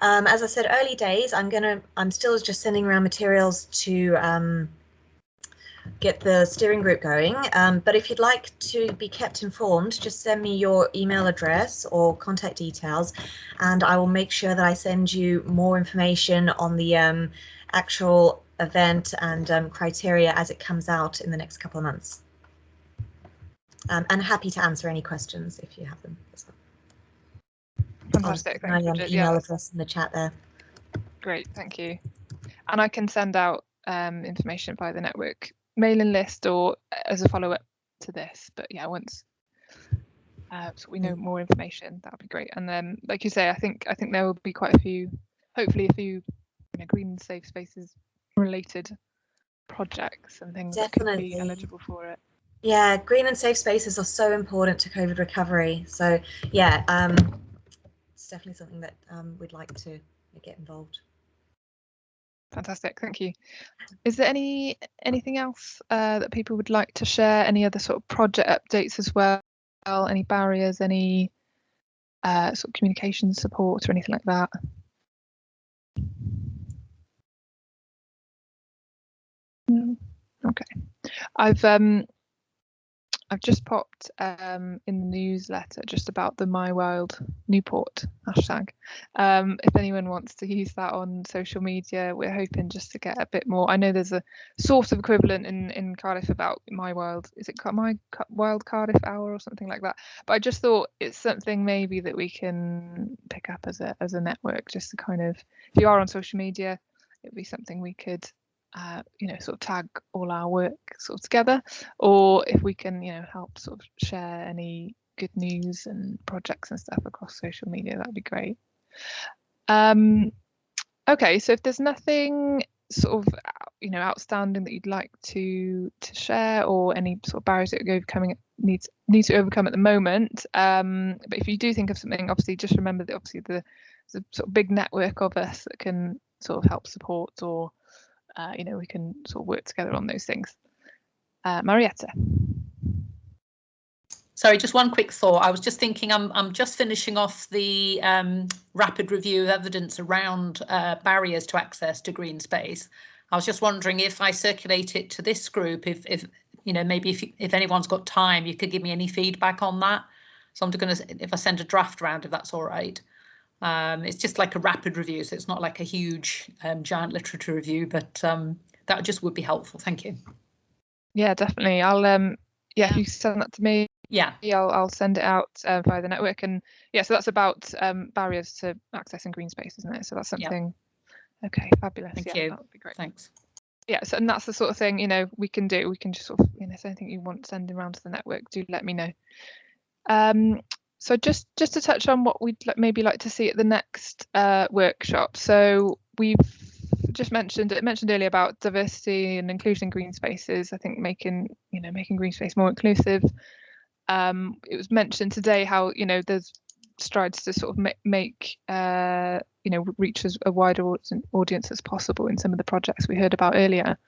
um, as I said, early days. I'm gonna. I'm still just sending around materials to um, get the steering group going. Um, but if you'd like to be kept informed, just send me your email address or contact details, and I will make sure that I send you more information on the um, actual event and um, criteria as it comes out in the next couple of months. Um, and happy to answer any questions if you have them as well. Fantastic. My Thank um, you, email. Yeah, address in the chat there. great. Thank you. And I can send out um, information via the network mailing list or as a follow up to this. But yeah, once uh, so we know more information, that would be great. And then, like you say, I think I think there will be quite a few, hopefully, a few you know, green safe spaces related projects and things that could Definitely. be eligible for it. Yeah, green and safe spaces are so important to COVID recovery. So yeah, um, it's definitely something that um, we'd like to get involved. Fantastic, thank you. Is there any anything else uh, that people would like to share? Any other sort of project updates as well? Any barriers? Any uh, sort of communication support or anything like that? No? Okay, I've um I've just popped um in the newsletter just about the My Wild Newport hashtag. Um, if anyone wants to use that on social media, we're hoping just to get a bit more. I know there's a sort of equivalent in in Cardiff about My Wild. Is it My Wild Cardiff Hour or something like that? But I just thought it's something maybe that we can pick up as a as a network, just to kind of if you are on social media, it'd be something we could uh, you know, sort of tag all our work sort of together, or if we can, you know, help sort of share any good news and projects and stuff across social media, that'd be great. Um, okay, so if there's nothing sort of, you know, outstanding that you'd like to to share, or any sort of barriers that you're overcoming needs need to overcome at the moment, um, but if you do think of something, obviously just remember that obviously the a sort of big network of us that can sort of help support or uh, you know, we can sort of work together on those things. Uh, Marietta. Sorry, just one quick thought. I was just thinking I'm I'm just finishing off the um, rapid review of evidence around uh, barriers to access to green space. I was just wondering if I circulate it to this group, if if you know maybe if if anyone's got time, you could give me any feedback on that. So I'm going to if I send a draft round, if that's all right. Um, it's just like a rapid review, so it's not like a huge um, giant literature review, but um, that just would be helpful. Thank you. Yeah, definitely. I'll um yeah, if you send that to me, Yeah, I'll I'll send it out uh, via the network. And yeah, so that's about um barriers to accessing green space, isn't it? So that's something. Yeah. Okay, fabulous. Thank yeah, you. that would be great. thanks. Yeah, so and that's the sort of thing you know we can do. We can just sort of you know, if anything you want sending around to the network, do let me know. Um, so just just to touch on what we'd maybe like to see at the next uh, workshop. So we've just mentioned it mentioned earlier about diversity and inclusion in green spaces. I think making you know making green space more inclusive. Um, it was mentioned today how you know there's strides to sort of ma- make uh, you know reach as a wider au- audience as possible in some of the projects we heard about earlier.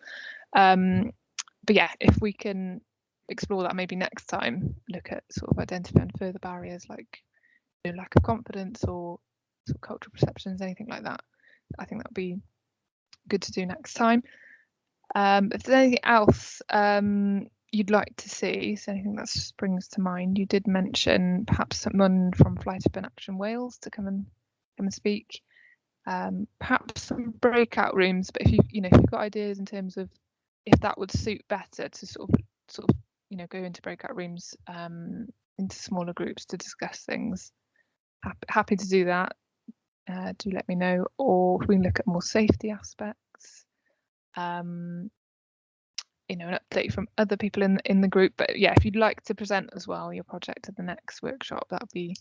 Um, but yeah, if we can explore that maybe next time, look at sort of identifying further barriers like know, lack of confidence or sort of cultural perceptions, anything like that. I think that would be good to do next time. Um, if there's anything else um, you'd like to see, so anything that springs to mind, you did mention perhaps someone from Fly-tipping Action Wales to come and come and speak. Um, perhaps some breakout rooms, but if you you know if you've got ideas in terms of if that would suit better to sort of sort of you know go into breakout rooms um, into smaller groups to discuss things, happy, happy to do that. Uh, do let me know, or if we can look at more safety aspects. Um, you know, an update from other people in in the group. But yeah, if you'd like to present as well your project at the next workshop, that would be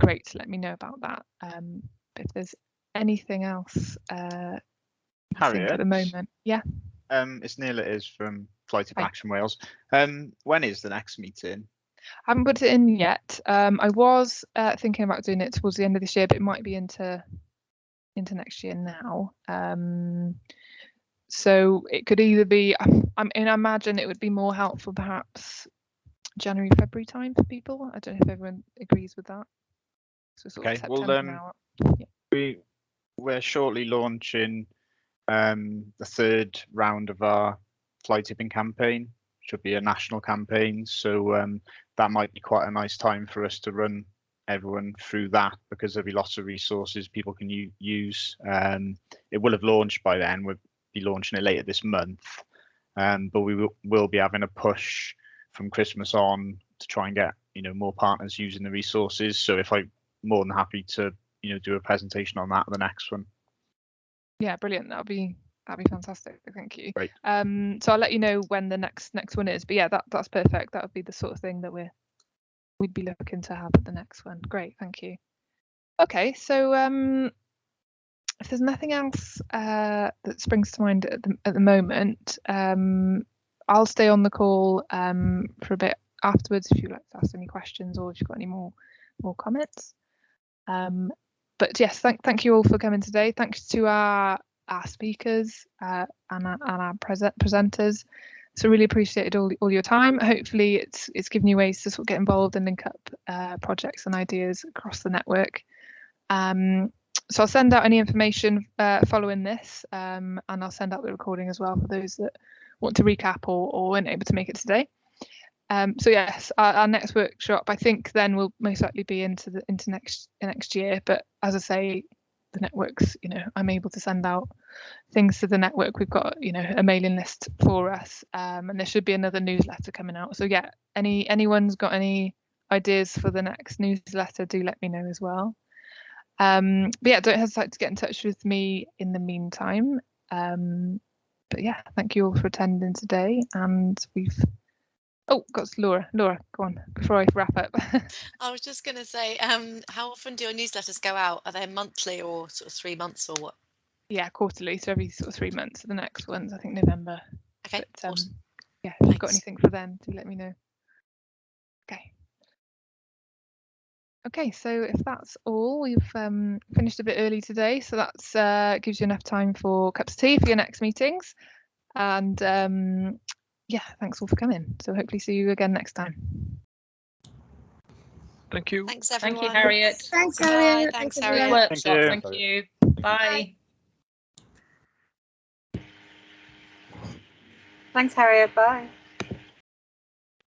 great to let me know about that. Um, if there's anything else uh, think at the moment, yeah. Um, it's Neil. It is from Of Hi. Action Wales. Um, when is the next meeting? I haven't put it in yet. Um, I was uh, thinking about doing it towards the end of this year, but it might be into into next year now. Um, so it could either be. I mean, I imagine it would be more helpful, perhaps January, February time for people. I don't know if everyone agrees with that. So Okay, well, um, now. We we're shortly launching um, the third round of our fly tipping campaign. Should be a national campaign, so um, that might be quite a nice time for us to run everyone through that because there'll be lots of resources people can use. Um, it will have launched by then. We'll be launching it later this month, um, but we will, will be having a push from Christmas on to try and get you know more partners using the resources. So if I'm more than happy to you know do a presentation on that the next one. Yeah, brilliant. That'll be that'd be fantastic. Thank you. Great. Um, so I'll let you know when the next next one is. But yeah, that that's perfect. That would be the sort of thing that we're we'd be looking to have at the next one. Great, thank you. Okay, so um, if there's nothing else uh, that springs to mind at the at the moment, um, I'll stay on the call um for a bit afterwards if you'd like to ask any questions or if you've got any more more comments. Um, but yes, thank thank you all for coming today. Thanks to our our speakers uh, and our, and our present presenters. So really appreciated all all your time. Hopefully, it's it's given you ways to sort of get involved and link up uh, projects and ideas across the network. Um, so I'll send out any information uh, following this, um, and I'll send out the recording as well for those that want to recap or, or weren't able to make it today. Um, so yes, our, our next workshop I think then will most likely be into the into next next year. But as I say, the networks, you know, I'm able to send out things to the network. We've got you know a mailing list for us, um, and there should be another newsletter coming out. So yeah, any anyone's got any ideas for the next newsletter, do let me know as well. Um, but yeah, don't hesitate to get in touch with me in the meantime. Um, but yeah, thank you all for attending today, and we've Oh, got Laura. Laura, go on before I wrap up. I was just going to say, um, how often do your newsletters go out? Are they monthly or sort of three months or what? yeah, quarterly, so every sort of three months. The next one's I think November. Okay, But um, awesome. yeah, if you've got anything for them, do let me know. Okay. Okay, so if that's all, we've um, finished a bit early today, so that's uh, gives you enough time for cups of tea for your next meetings. And um, yeah, thanks all for coming. So hopefully see you again next time. Thank you. Thanks, everyone. Thank you, Harriet. Thanks, Bye, Harriet. Thanks, Thanks, Good Harriet. workshop. you. Thank you. Bye. Thanks, Harriet. Bye.